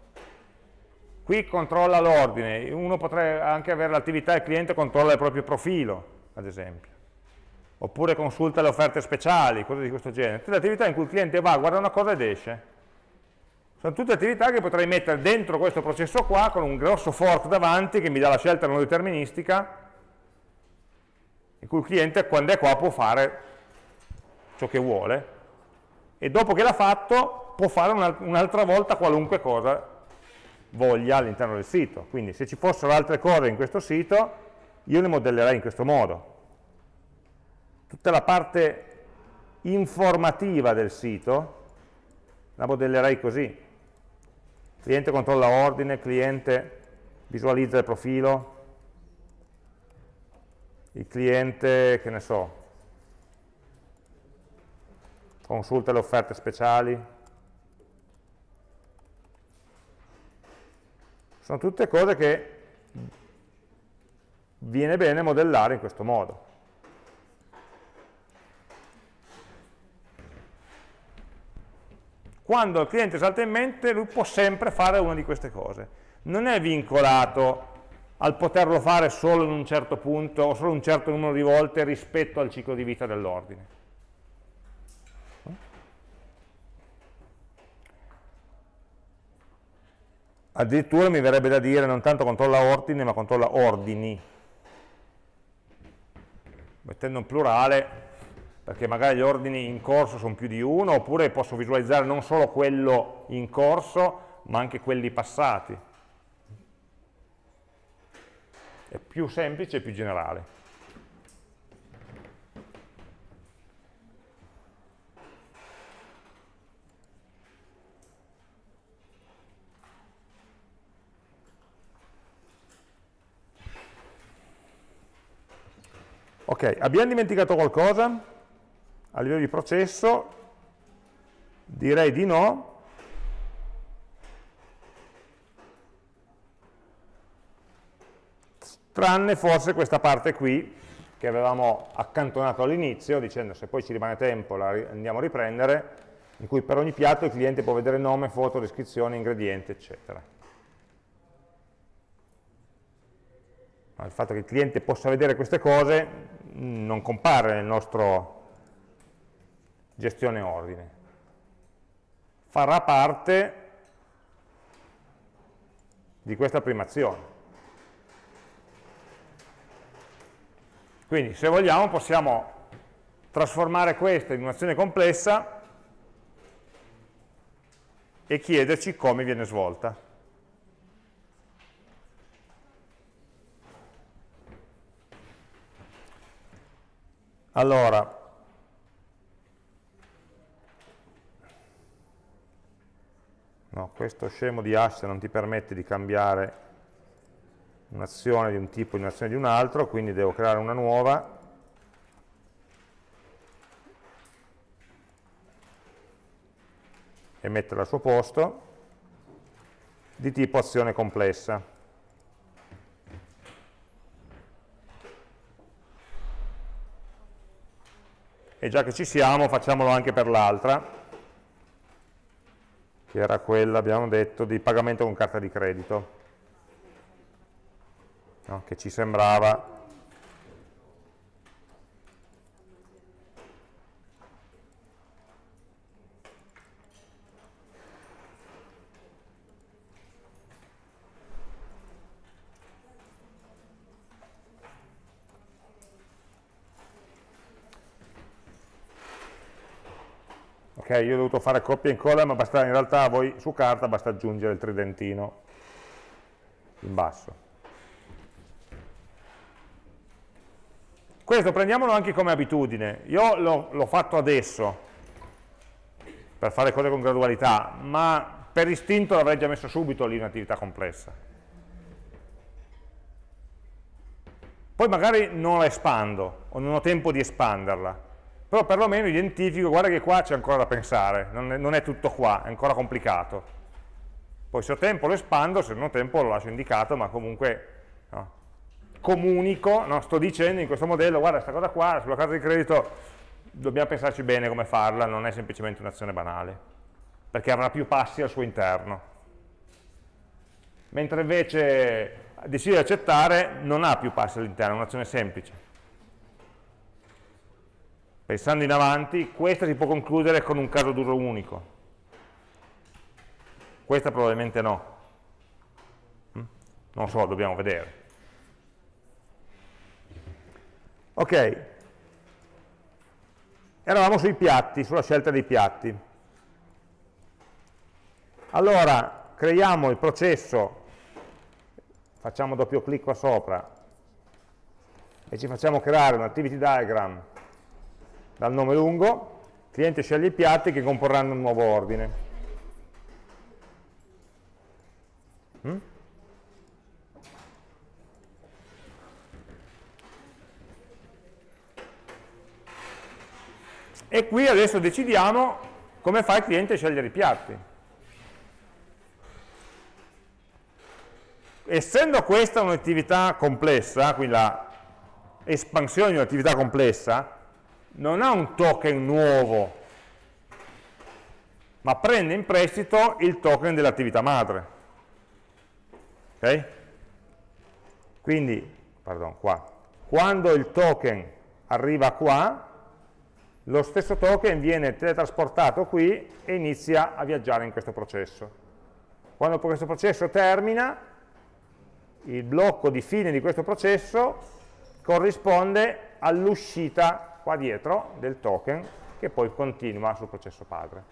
Qui controlla l'ordine, uno potrebbe anche avere l'attività del cliente controlla il proprio profilo, ad esempio oppure consulta le offerte speciali, cose di questo genere. Tutte le attività in cui il cliente va, guarda una cosa ed esce. Sono tutte attività che potrei mettere dentro questo processo qua con un grosso fork davanti che mi dà la scelta non deterministica in cui il cliente quando è qua può fare ciò che vuole e dopo che l'ha fatto può fare un'altra volta qualunque cosa voglia all'interno del sito. Quindi se ci fossero altre cose in questo sito io le modellerei in questo modo tutta la parte informativa del sito la modellerei così. Cliente controlla ordine, cliente visualizza il profilo, il cliente, che ne so, consulta le offerte speciali. Sono tutte cose che viene bene modellare in questo modo. Quando il cliente salta in mente, lui può sempre fare una di queste cose. Non è vincolato al poterlo fare solo in un certo punto o solo un certo numero di volte rispetto al ciclo di vita dell'ordine. Addirittura mi verrebbe da dire non tanto controlla ordine ma controlla ordini, mettendo in plurale perché magari gli ordini in corso sono più di uno oppure posso visualizzare non solo quello in corso ma anche quelli passati. È più semplice e più generale. Ok, abbiamo dimenticato qualcosa a livello di processo? Direi di no. Tranne forse questa parte qui, che avevamo accantonato all'inizio, dicendo se poi ci rimane tempo la andiamo a riprendere, in cui per ogni piatto il cliente può vedere nome, foto, descrizione, ingredienti, eccetera. il fatto che il cliente possa vedere queste cose non compare nel nostro gestione ordine. Farà parte di questa prima azione. Quindi se vogliamo possiamo trasformare questa in un'azione complessa e chiederci come viene svolta. Allora, no, questo scemo di hash non ti permette di cambiare un'azione di un tipo in un'azione di un altro, quindi devo creare una nuova e metterla al suo posto di tipo azione complessa. e già che ci siamo facciamolo anche per l'altra, che era quella, abbiamo detto, di pagamento con carta di credito, no? che ci sembrava ok, io ho dovuto fare copia e incolla, ma basta, in realtà voi su carta basta aggiungere il tridentino in basso. Questo prendiamolo anche come abitudine, io l'ho fatto adesso per fare cose con gradualità, ma per istinto l'avrei già messo subito lì un'attività complessa. Poi magari non la espando, o non ho tempo di espanderla, però perlomeno identifico, guarda che qua c'è ancora da pensare, non è, non è, tutto qua, è ancora complicato. Poi se ho tempo lo espando, se non ho tempo lo lascio indicato, ma comunque no, comunico, no, sto dicendo in questo modello, guarda questa cosa qua, sulla carta di credito dobbiamo pensarci bene come farla, non è semplicemente un'azione banale, perché avrà più passi al suo interno. Mentre invece decide di accettare, non ha più passi all'interno, è un'azione semplice Pensando in avanti, questa si può concludere con un caso d'uso unico. Questa probabilmente no. Mm? Non so, dobbiamo vedere. Ok. Eravamo sui piatti, sulla scelta dei piatti. Allora, creiamo il processo, facciamo doppio clic qua sopra e ci facciamo creare un activity diagram dal nome lungo, il cliente sceglie i piatti che comporranno un nuovo ordine. Mm? E qui adesso decidiamo come fa il cliente a scegliere i piatti. Essendo questa un'attività complessa, quindi la espansione di un'attività complessa, non ha un token nuovo, ma prende in prestito il token dell'attività madre. Ok? Quindi, pardon, qua, quando il token arriva qua, lo stesso token viene teletrasportato qui e inizia a viaggiare in questo processo. Quando questo processo termina, il blocco di fine di questo processo corrisponde all'uscita qua dietro del token che poi continua sul processo padre.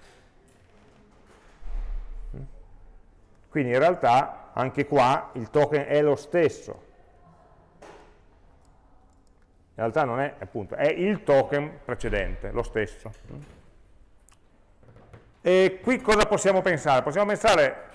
Quindi in realtà anche qua il token è lo stesso. In realtà non è, appunto, è il token precedente, lo stesso. E qui cosa possiamo pensare? Possiamo pensare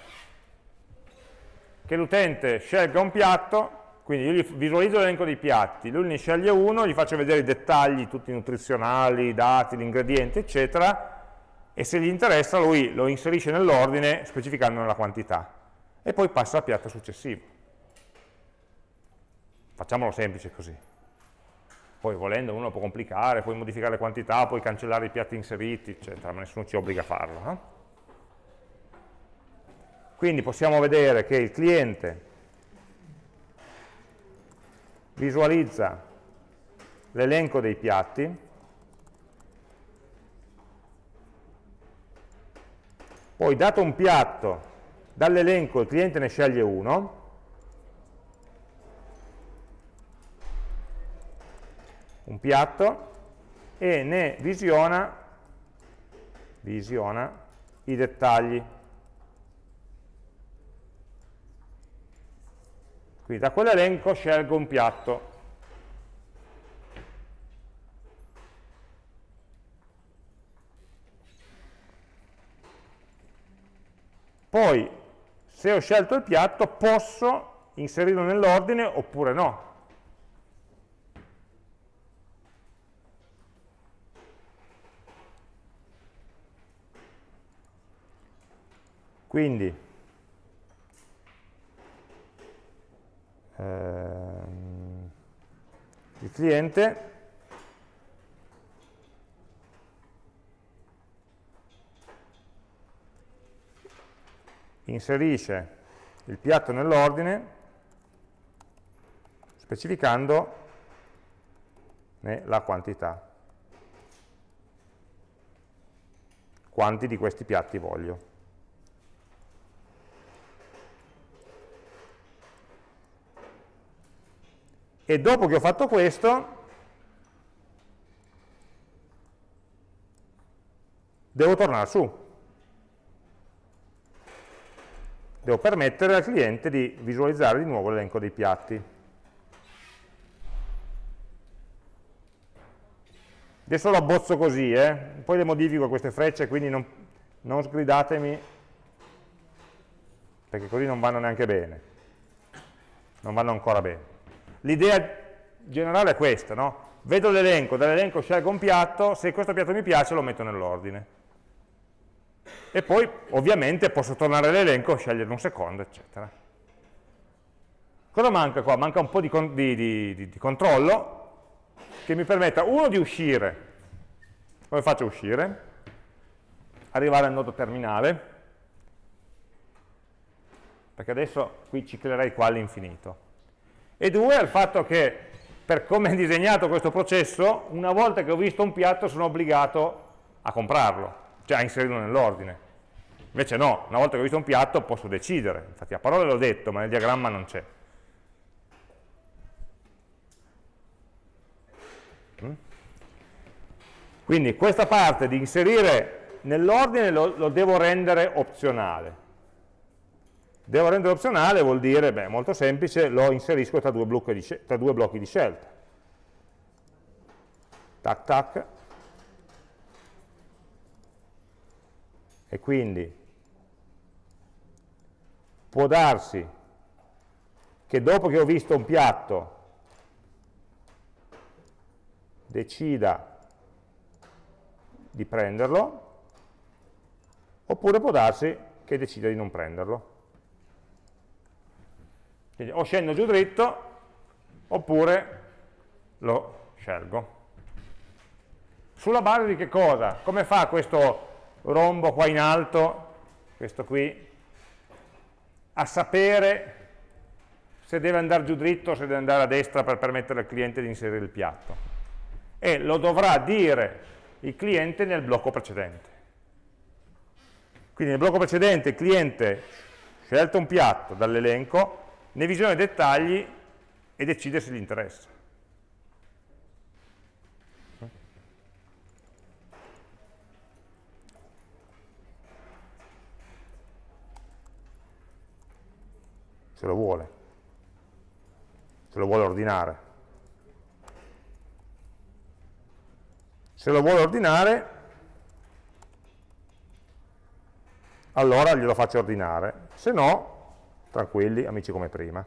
che l'utente scelga un piatto, quindi io gli visualizzo l'elenco dei piatti, lui ne sceglie uno, gli faccio vedere i dettagli, tutti nutrizionali, i dati, gli ingredienti, eccetera, e se gli interessa lui lo inserisce nell'ordine specificandone la quantità, e poi passa al piatto successivo. Facciamolo semplice così. Poi volendo uno può complicare, puoi modificare le quantità, puoi cancellare i piatti inseriti, eccetera, ma nessuno ci obbliga a farlo. No? Quindi possiamo vedere che il cliente visualizza l'elenco dei piatti, poi dato un piatto, dall'elenco il cliente ne sceglie uno, un piatto e ne visiona, visiona i dettagli. Quindi da quell'elenco scelgo un piatto. Poi, se ho scelto il piatto, posso inserirlo nell'ordine oppure no. Quindi, ehm, il cliente inserisce il piatto nell'ordine specificando la quantità. Quanti di questi piatti voglio. E dopo che ho fatto questo devo tornare su. Devo permettere al cliente di visualizzare di nuovo l'elenco dei piatti. Adesso lo abbozzo così eh? poi le modifico queste frecce quindi non, non sgridatemi perché così non vanno neanche bene. Non vanno ancora bene L'idea generale è questa, no? Vedo l'elenco, dall'elenco scelgo un piatto, se questo piatto mi piace lo metto nell'ordine. E poi ovviamente posso tornare all'elenco, scegliere un secondo, eccetera. Cosa manca qua? Manca un po' di, di, di, di controllo che mi permetta, uno, di uscire. Come faccio a uscire? Arrivare al nodo terminale, perché adesso qui ciclerei qua all'infinito e due al fatto che per come è disegnato questo processo, una volta che ho visto un piatto sono obbligato a comprarlo, cioè a inserirlo nell'ordine. Invece no, una volta che ho visto un piatto posso decidere, infatti a parole l'ho detto, ma nel diagramma non c'è. Mm? Quindi questa parte di inserire nell'ordine lo, lo devo rendere opzionale. Devo rendere opzionale vuol dire, beh, molto semplice, lo inserisco tra due, di, tra due blocchi di scelta. Tac tac. E quindi può darsi che dopo che ho visto un piatto decida di prenderlo, oppure può darsi che decida di non prenderlo. Quindi o scendo giù dritto oppure lo scelgo. Sulla base di che cosa? Come fa questo rombo qua in alto, questo qui, a sapere se deve andare giù dritto o se deve andare a destra per permettere al cliente di inserire il piatto? E lo dovrà dire il cliente nel blocco precedente. Quindi nel blocco precedente il cliente scelto un piatto dall'elenco, ne visiona i dettagli e decide se gli interessa. Se lo vuole, se lo vuole ordinare. Se lo vuole ordinare, allora glielo faccio ordinare, se no, tranquilli, amici come prima.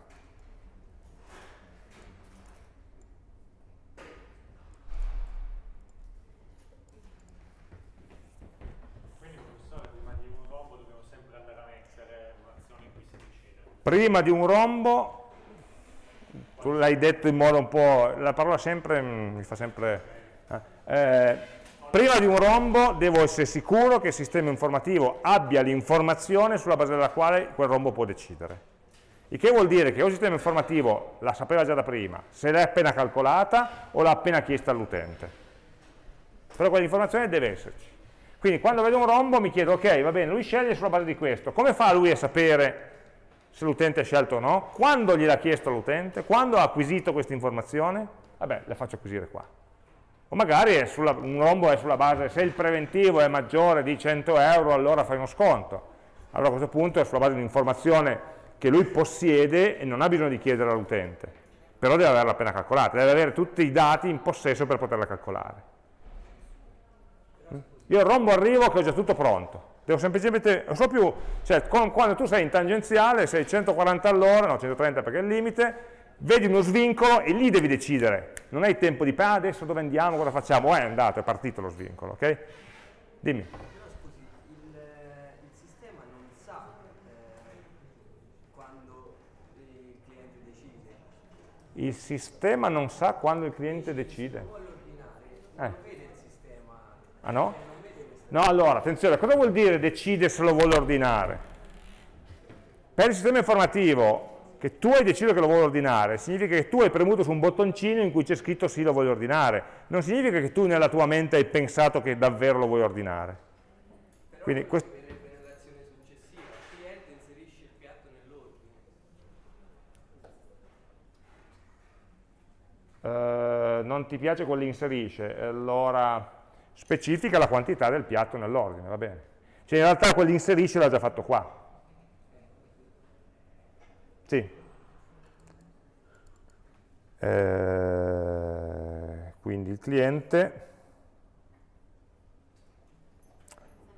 Prima di un rombo, tu l'hai detto in modo un po', la parola sempre mm, mi fa sempre... Eh, eh, prima di un rombo devo essere sicuro che il sistema informativo abbia l'informazione sulla base della quale quel rombo può decidere. Il che vuol dire che o il sistema informativo la sapeva già da prima, se l'è appena calcolata o l'ha appena chiesta all'utente. Però quell'informazione deve esserci. Quindi quando vedo un rombo mi chiedo, ok, va bene, lui sceglie sulla base di questo, come fa lui a sapere se l'utente ha scelto o no, quando gliel'ha chiesto l'utente, quando ha acquisito questa informazione, vabbè, la faccio acquisire qua. O magari sulla, un rombo è sulla base, se il preventivo è maggiore di 100 euro, allora fai uno sconto. Allora a questo punto è sulla base di un'informazione che lui possiede e non ha bisogno di chiedere all'utente, però deve averla appena calcolata, deve avere tutti i dati in possesso per poterla calcolare. Io al rombo arrivo che ho già tutto pronto, devo semplicemente, non so più, cioè quando tu sei in tangenziale, sei 140 all'ora, no 130 perché è il limite, vedi uno svincolo e lì devi decidere, non hai tempo di, ah, adesso dove andiamo, cosa facciamo, eh, è andato, è partito lo svincolo, ok? Dimmi. Il sistema non sa quando il cliente decide. Eh. Ah no? No, allora, attenzione, cosa vuol dire decide se lo vuole ordinare? Per il sistema informativo che tu hai deciso che lo vuoi ordinare, significa che tu hai premuto su un bottoncino in cui c'è scritto sì lo voglio ordinare, non significa che tu nella tua mente hai pensato che davvero lo vuoi ordinare. Però Quindi, questo... nell'operazione successiva, il cliente inserisce il piatto nell'ordine. Uh, non ti piace quello inserisce, allora specifica la quantità del piatto nell'ordine, va bene. Cioè in realtà quell'inserisce l'ha già fatto qua. Sì. Eh, quindi il cliente...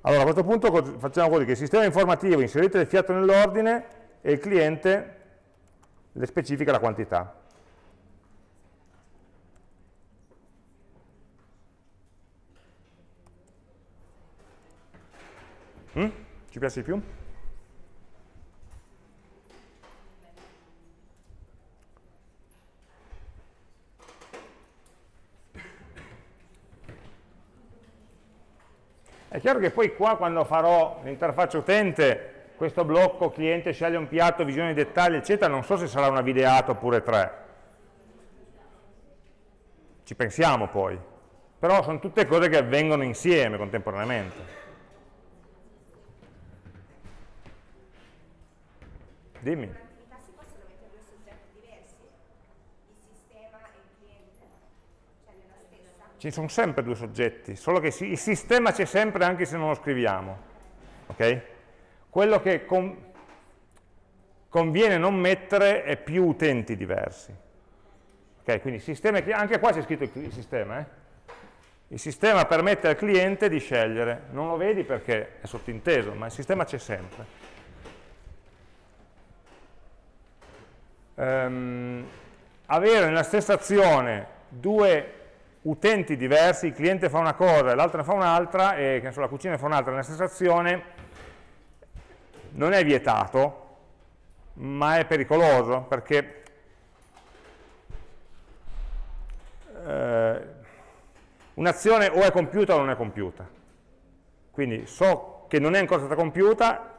Allora a questo punto facciamo così, che il sistema informativo inserite il fiato nell'ordine e il cliente le specifica la quantità. Mm? Ci piace di più? È chiaro che poi qua quando farò l'interfaccia utente, questo blocco cliente sceglie un piatto, visione di dettagli, eccetera, non so se sarà una videata oppure tre. Ci pensiamo poi. Però sono tutte cose che avvengono insieme contemporaneamente. Dimmi. I tassi possono mettere due soggetti diversi? Il sistema e il cliente? Cioè nella stessa? Ci sono sempre due soggetti, solo che il sistema c'è sempre anche se non lo scriviamo. Ok? Quello che con, conviene non mettere è più utenti diversi. Ok, quindi sistema, anche qua c'è scritto il sistema, eh? Il sistema permette al cliente di scegliere, non lo vedi perché è sottinteso, ma il sistema c'è sempre. ehm, avere nella stessa azione due utenti diversi, il cliente fa una cosa e l'altro ne fa un'altra, e so, la cucina fa un'altra nella stessa azione, non è vietato, ma è pericoloso, perché eh, un'azione o è compiuta o non è compiuta. Quindi so che non è ancora stata compiuta,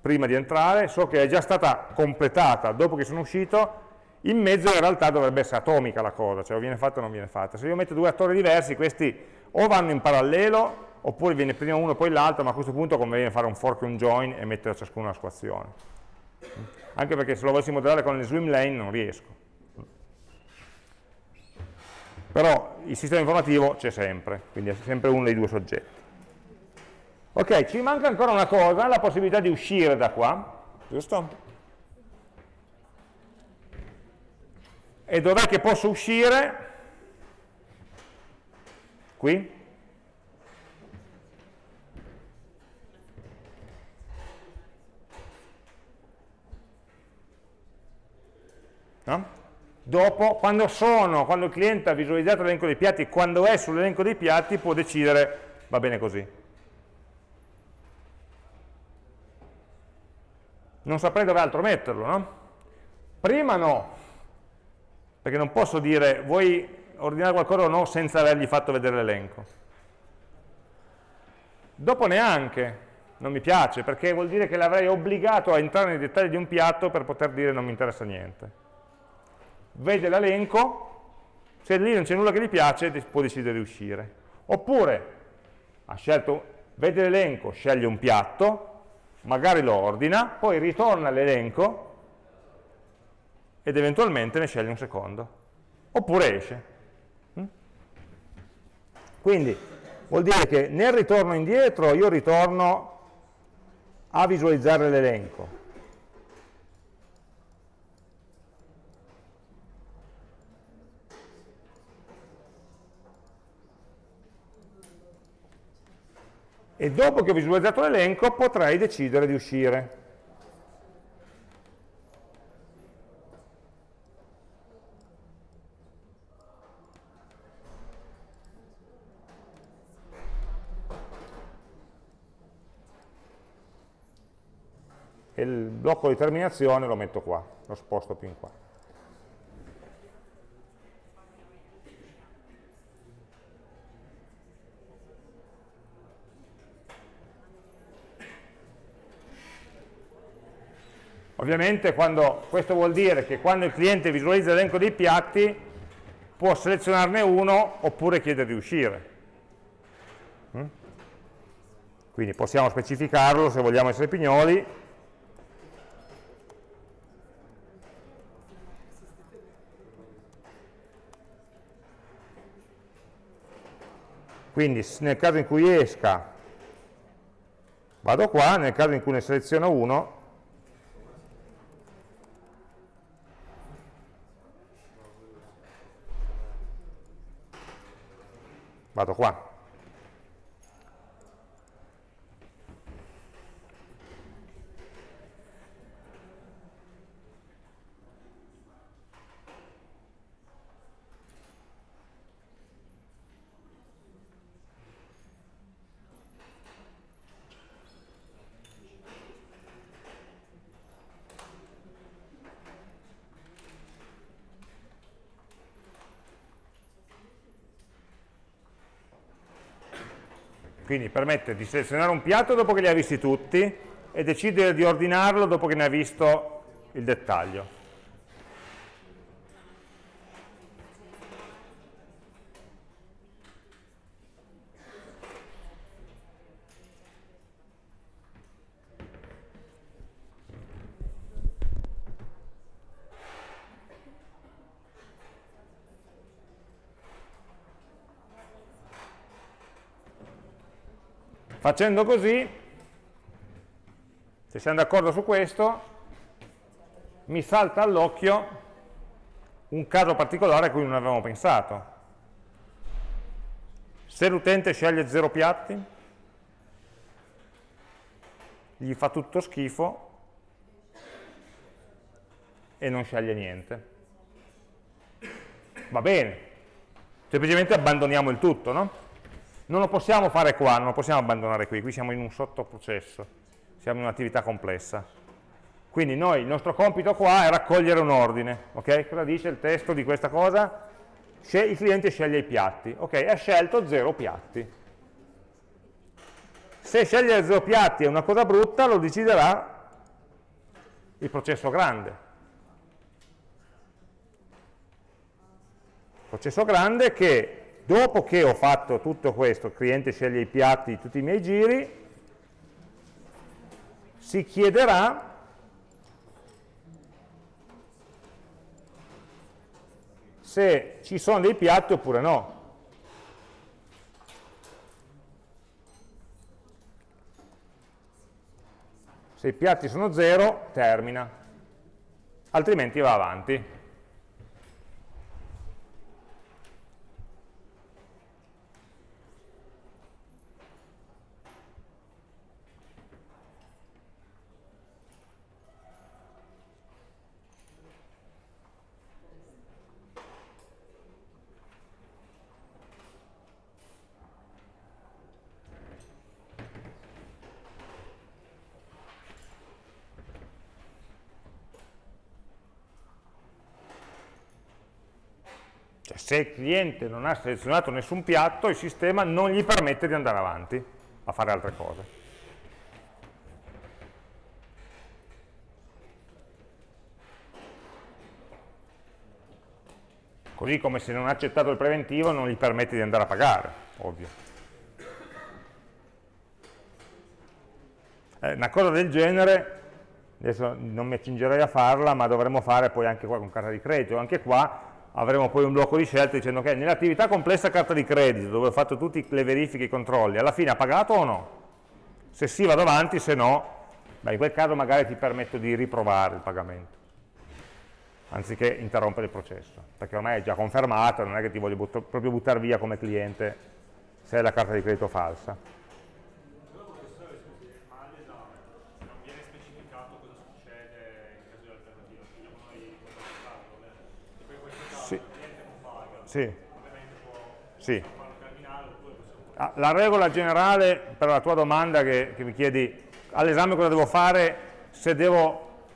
prima di entrare, so che è già stata completata dopo che sono uscito, in mezzo in realtà dovrebbe essere atomica la cosa, cioè o viene fatta o non viene fatta. Se io metto due attori diversi, questi o vanno in parallelo, oppure viene prima uno poi l'altro, ma a questo punto conviene fare un fork e un join e mettere ciascuno la sua azione. Anche perché se lo volessi modellare con le swimlane non riesco. Però il sistema informativo c'è sempre, quindi è sempre uno dei due soggetti. Ok, ci manca ancora una cosa, la possibilità di uscire da qua, giusto? E dov'è che posso uscire? Qui? No? Dopo, quando sono, quando il cliente ha visualizzato l'elenco dei piatti, quando è sull'elenco dei piatti, può decidere, va bene così. Non saprei dove altro metterlo, no? Prima no, perché non posso dire vuoi ordinare qualcosa o no senza avergli fatto vedere l'elenco. Dopo neanche, non mi piace, perché vuol dire che l'avrei obbligato a entrare nei dettagli di un piatto per poter dire non mi interessa niente. Vede l'elenco, se lì non c'è nulla che gli piace può decidere di uscire. Oppure ha scelto, vede l'elenco, sceglie un piatto, magari lo ordina, poi ritorna all'elenco ed eventualmente ne sceglie un secondo, oppure esce. Mm? Quindi vuol dire che nel ritorno indietro io ritorno a visualizzare l'elenco. E dopo che ho visualizzato l'elenco potrei decidere di uscire. E il blocco di terminazione lo metto qua, lo sposto più in qua. Ovviamente quando, questo vuol dire che quando il cliente visualizza l'elenco dei piatti può selezionarne uno oppure chiedere di uscire. Mm? Quindi possiamo specificarlo se vogliamo essere pignoli, Quindi nel caso in cui esca vado qua, nel caso in cui ne seleziono uno vado qua. Quindi permette di selezionare un piatto dopo che li ha visti tutti e decidere di ordinarlo dopo che ne ha visto il dettaglio. Facendo così, se siamo d'accordo su questo, mi salta all'occhio un caso particolare a cui non avevamo pensato. Se l'utente sceglie zero piatti, gli fa tutto schifo e non sceglie niente. Va bene, semplicemente abbandoniamo il tutto, no? Non lo possiamo fare qua, non lo possiamo abbandonare qui, qui siamo in un sottoprocesso, siamo in un'attività complessa. Quindi noi, il nostro compito qua è raccogliere un ordine, ok? Cosa dice il testo di questa cosa? Il cliente sceglie i piatti, ok? Ha scelto zero piatti. Se scegliere zero piatti è una cosa brutta, lo deciderà il processo grande. Processo grande che dopo che ho fatto tutto questo, il cliente sceglie i piatti di tutti i miei giri, si chiederà se ci sono dei piatti oppure no. Se i piatti sono 0, termina, altrimenti va avanti. Se il cliente non ha selezionato nessun piatto, il sistema non gli permette di andare avanti a fare altre cose. Così come se non ha accettato il preventivo non gli permette di andare a pagare, ovvio. Eh, una cosa del genere, adesso non mi accingerei a farla, ma dovremmo fare poi anche qua con carta di credito, anche qua avremo poi un blocco di scelta dicendo che nell'attività complessa carta di credito, dove ho fatto tutte le verifiche e i controlli, alla fine ha pagato o no? Se sì vado avanti, se no, beh, in quel caso magari ti permetto di riprovare il pagamento, anziché interrompere il processo, perché ormai è già confermato, non è che ti voglio but proprio buttare via come cliente se è la carta di credito falsa. Sì. sì. Ah, la regola generale per la tua domanda che, che mi chiedi all'esame cosa devo fare se devo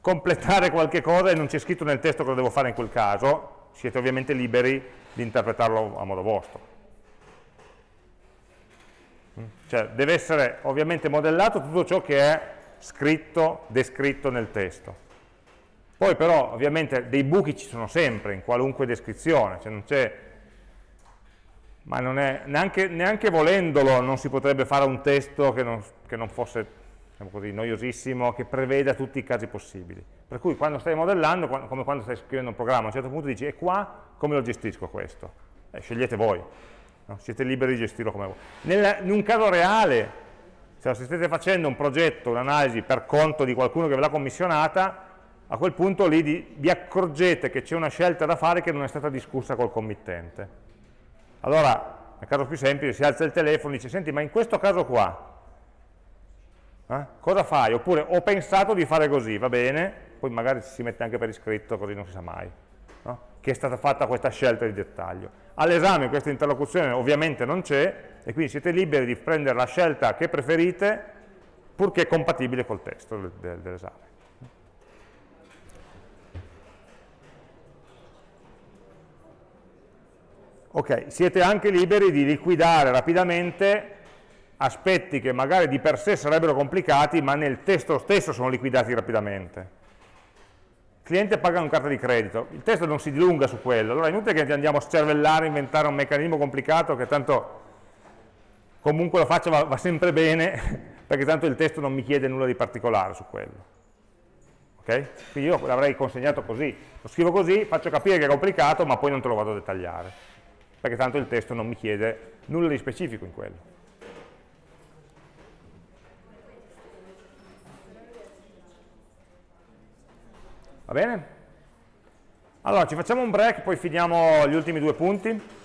completare qualche cosa e non c'è scritto nel testo cosa devo fare in quel caso, siete ovviamente liberi di interpretarlo a modo vostro. Mm? Cioè deve essere ovviamente modellato tutto ciò che è scritto, descritto nel testo. Poi però ovviamente dei buchi ci sono sempre in qualunque descrizione, cioè non c'è ma non è, neanche, neanche, volendolo non si potrebbe fare un testo che non, che non fosse diciamo così, noiosissimo, che preveda tutti i casi possibili. Per cui quando stai modellando, quando, come quando stai scrivendo un programma, a un certo punto dici, e qua come lo gestisco questo? Eh, scegliete voi, no? siete liberi di gestirlo come voi. Nel, in un caso reale, cioè se state facendo un progetto, un'analisi per conto di qualcuno che ve l'ha commissionata, a quel punto lì di, vi accorgete che c'è una scelta da fare che non è stata discussa col committente. Allora, nel caso più semplice, si alza il telefono e dice, senti, ma in questo caso qua, eh, cosa fai? Oppure, ho pensato di fare così, va bene, poi magari si mette anche per iscritto, così non si sa mai, no? che è stata fatta questa scelta di dettaglio. All'esame questa interlocuzione ovviamente non c'è, e quindi siete liberi di prendere la scelta che preferite, purché compatibile col testo dell'esame. Ok, siete anche liberi di liquidare rapidamente aspetti che magari di per sé sarebbero complicati, ma nel testo stesso sono liquidati rapidamente. Il cliente paga una carta di credito, il testo non si dilunga su quello, allora è inutile che andiamo a scervellare, inventare un meccanismo complicato che tanto comunque lo faccia va, va sempre bene, [LAUGHS] perché tanto il testo non mi chiede nulla di particolare su quello. Okay? Quindi io l'avrei consegnato così, lo scrivo così, faccio capire che è complicato, ma poi non te lo vado a dettagliare perché tanto il testo non mi chiede nulla di specifico in quello. Va bene? Allora, ci facciamo un break, poi finiamo gli ultimi due punti.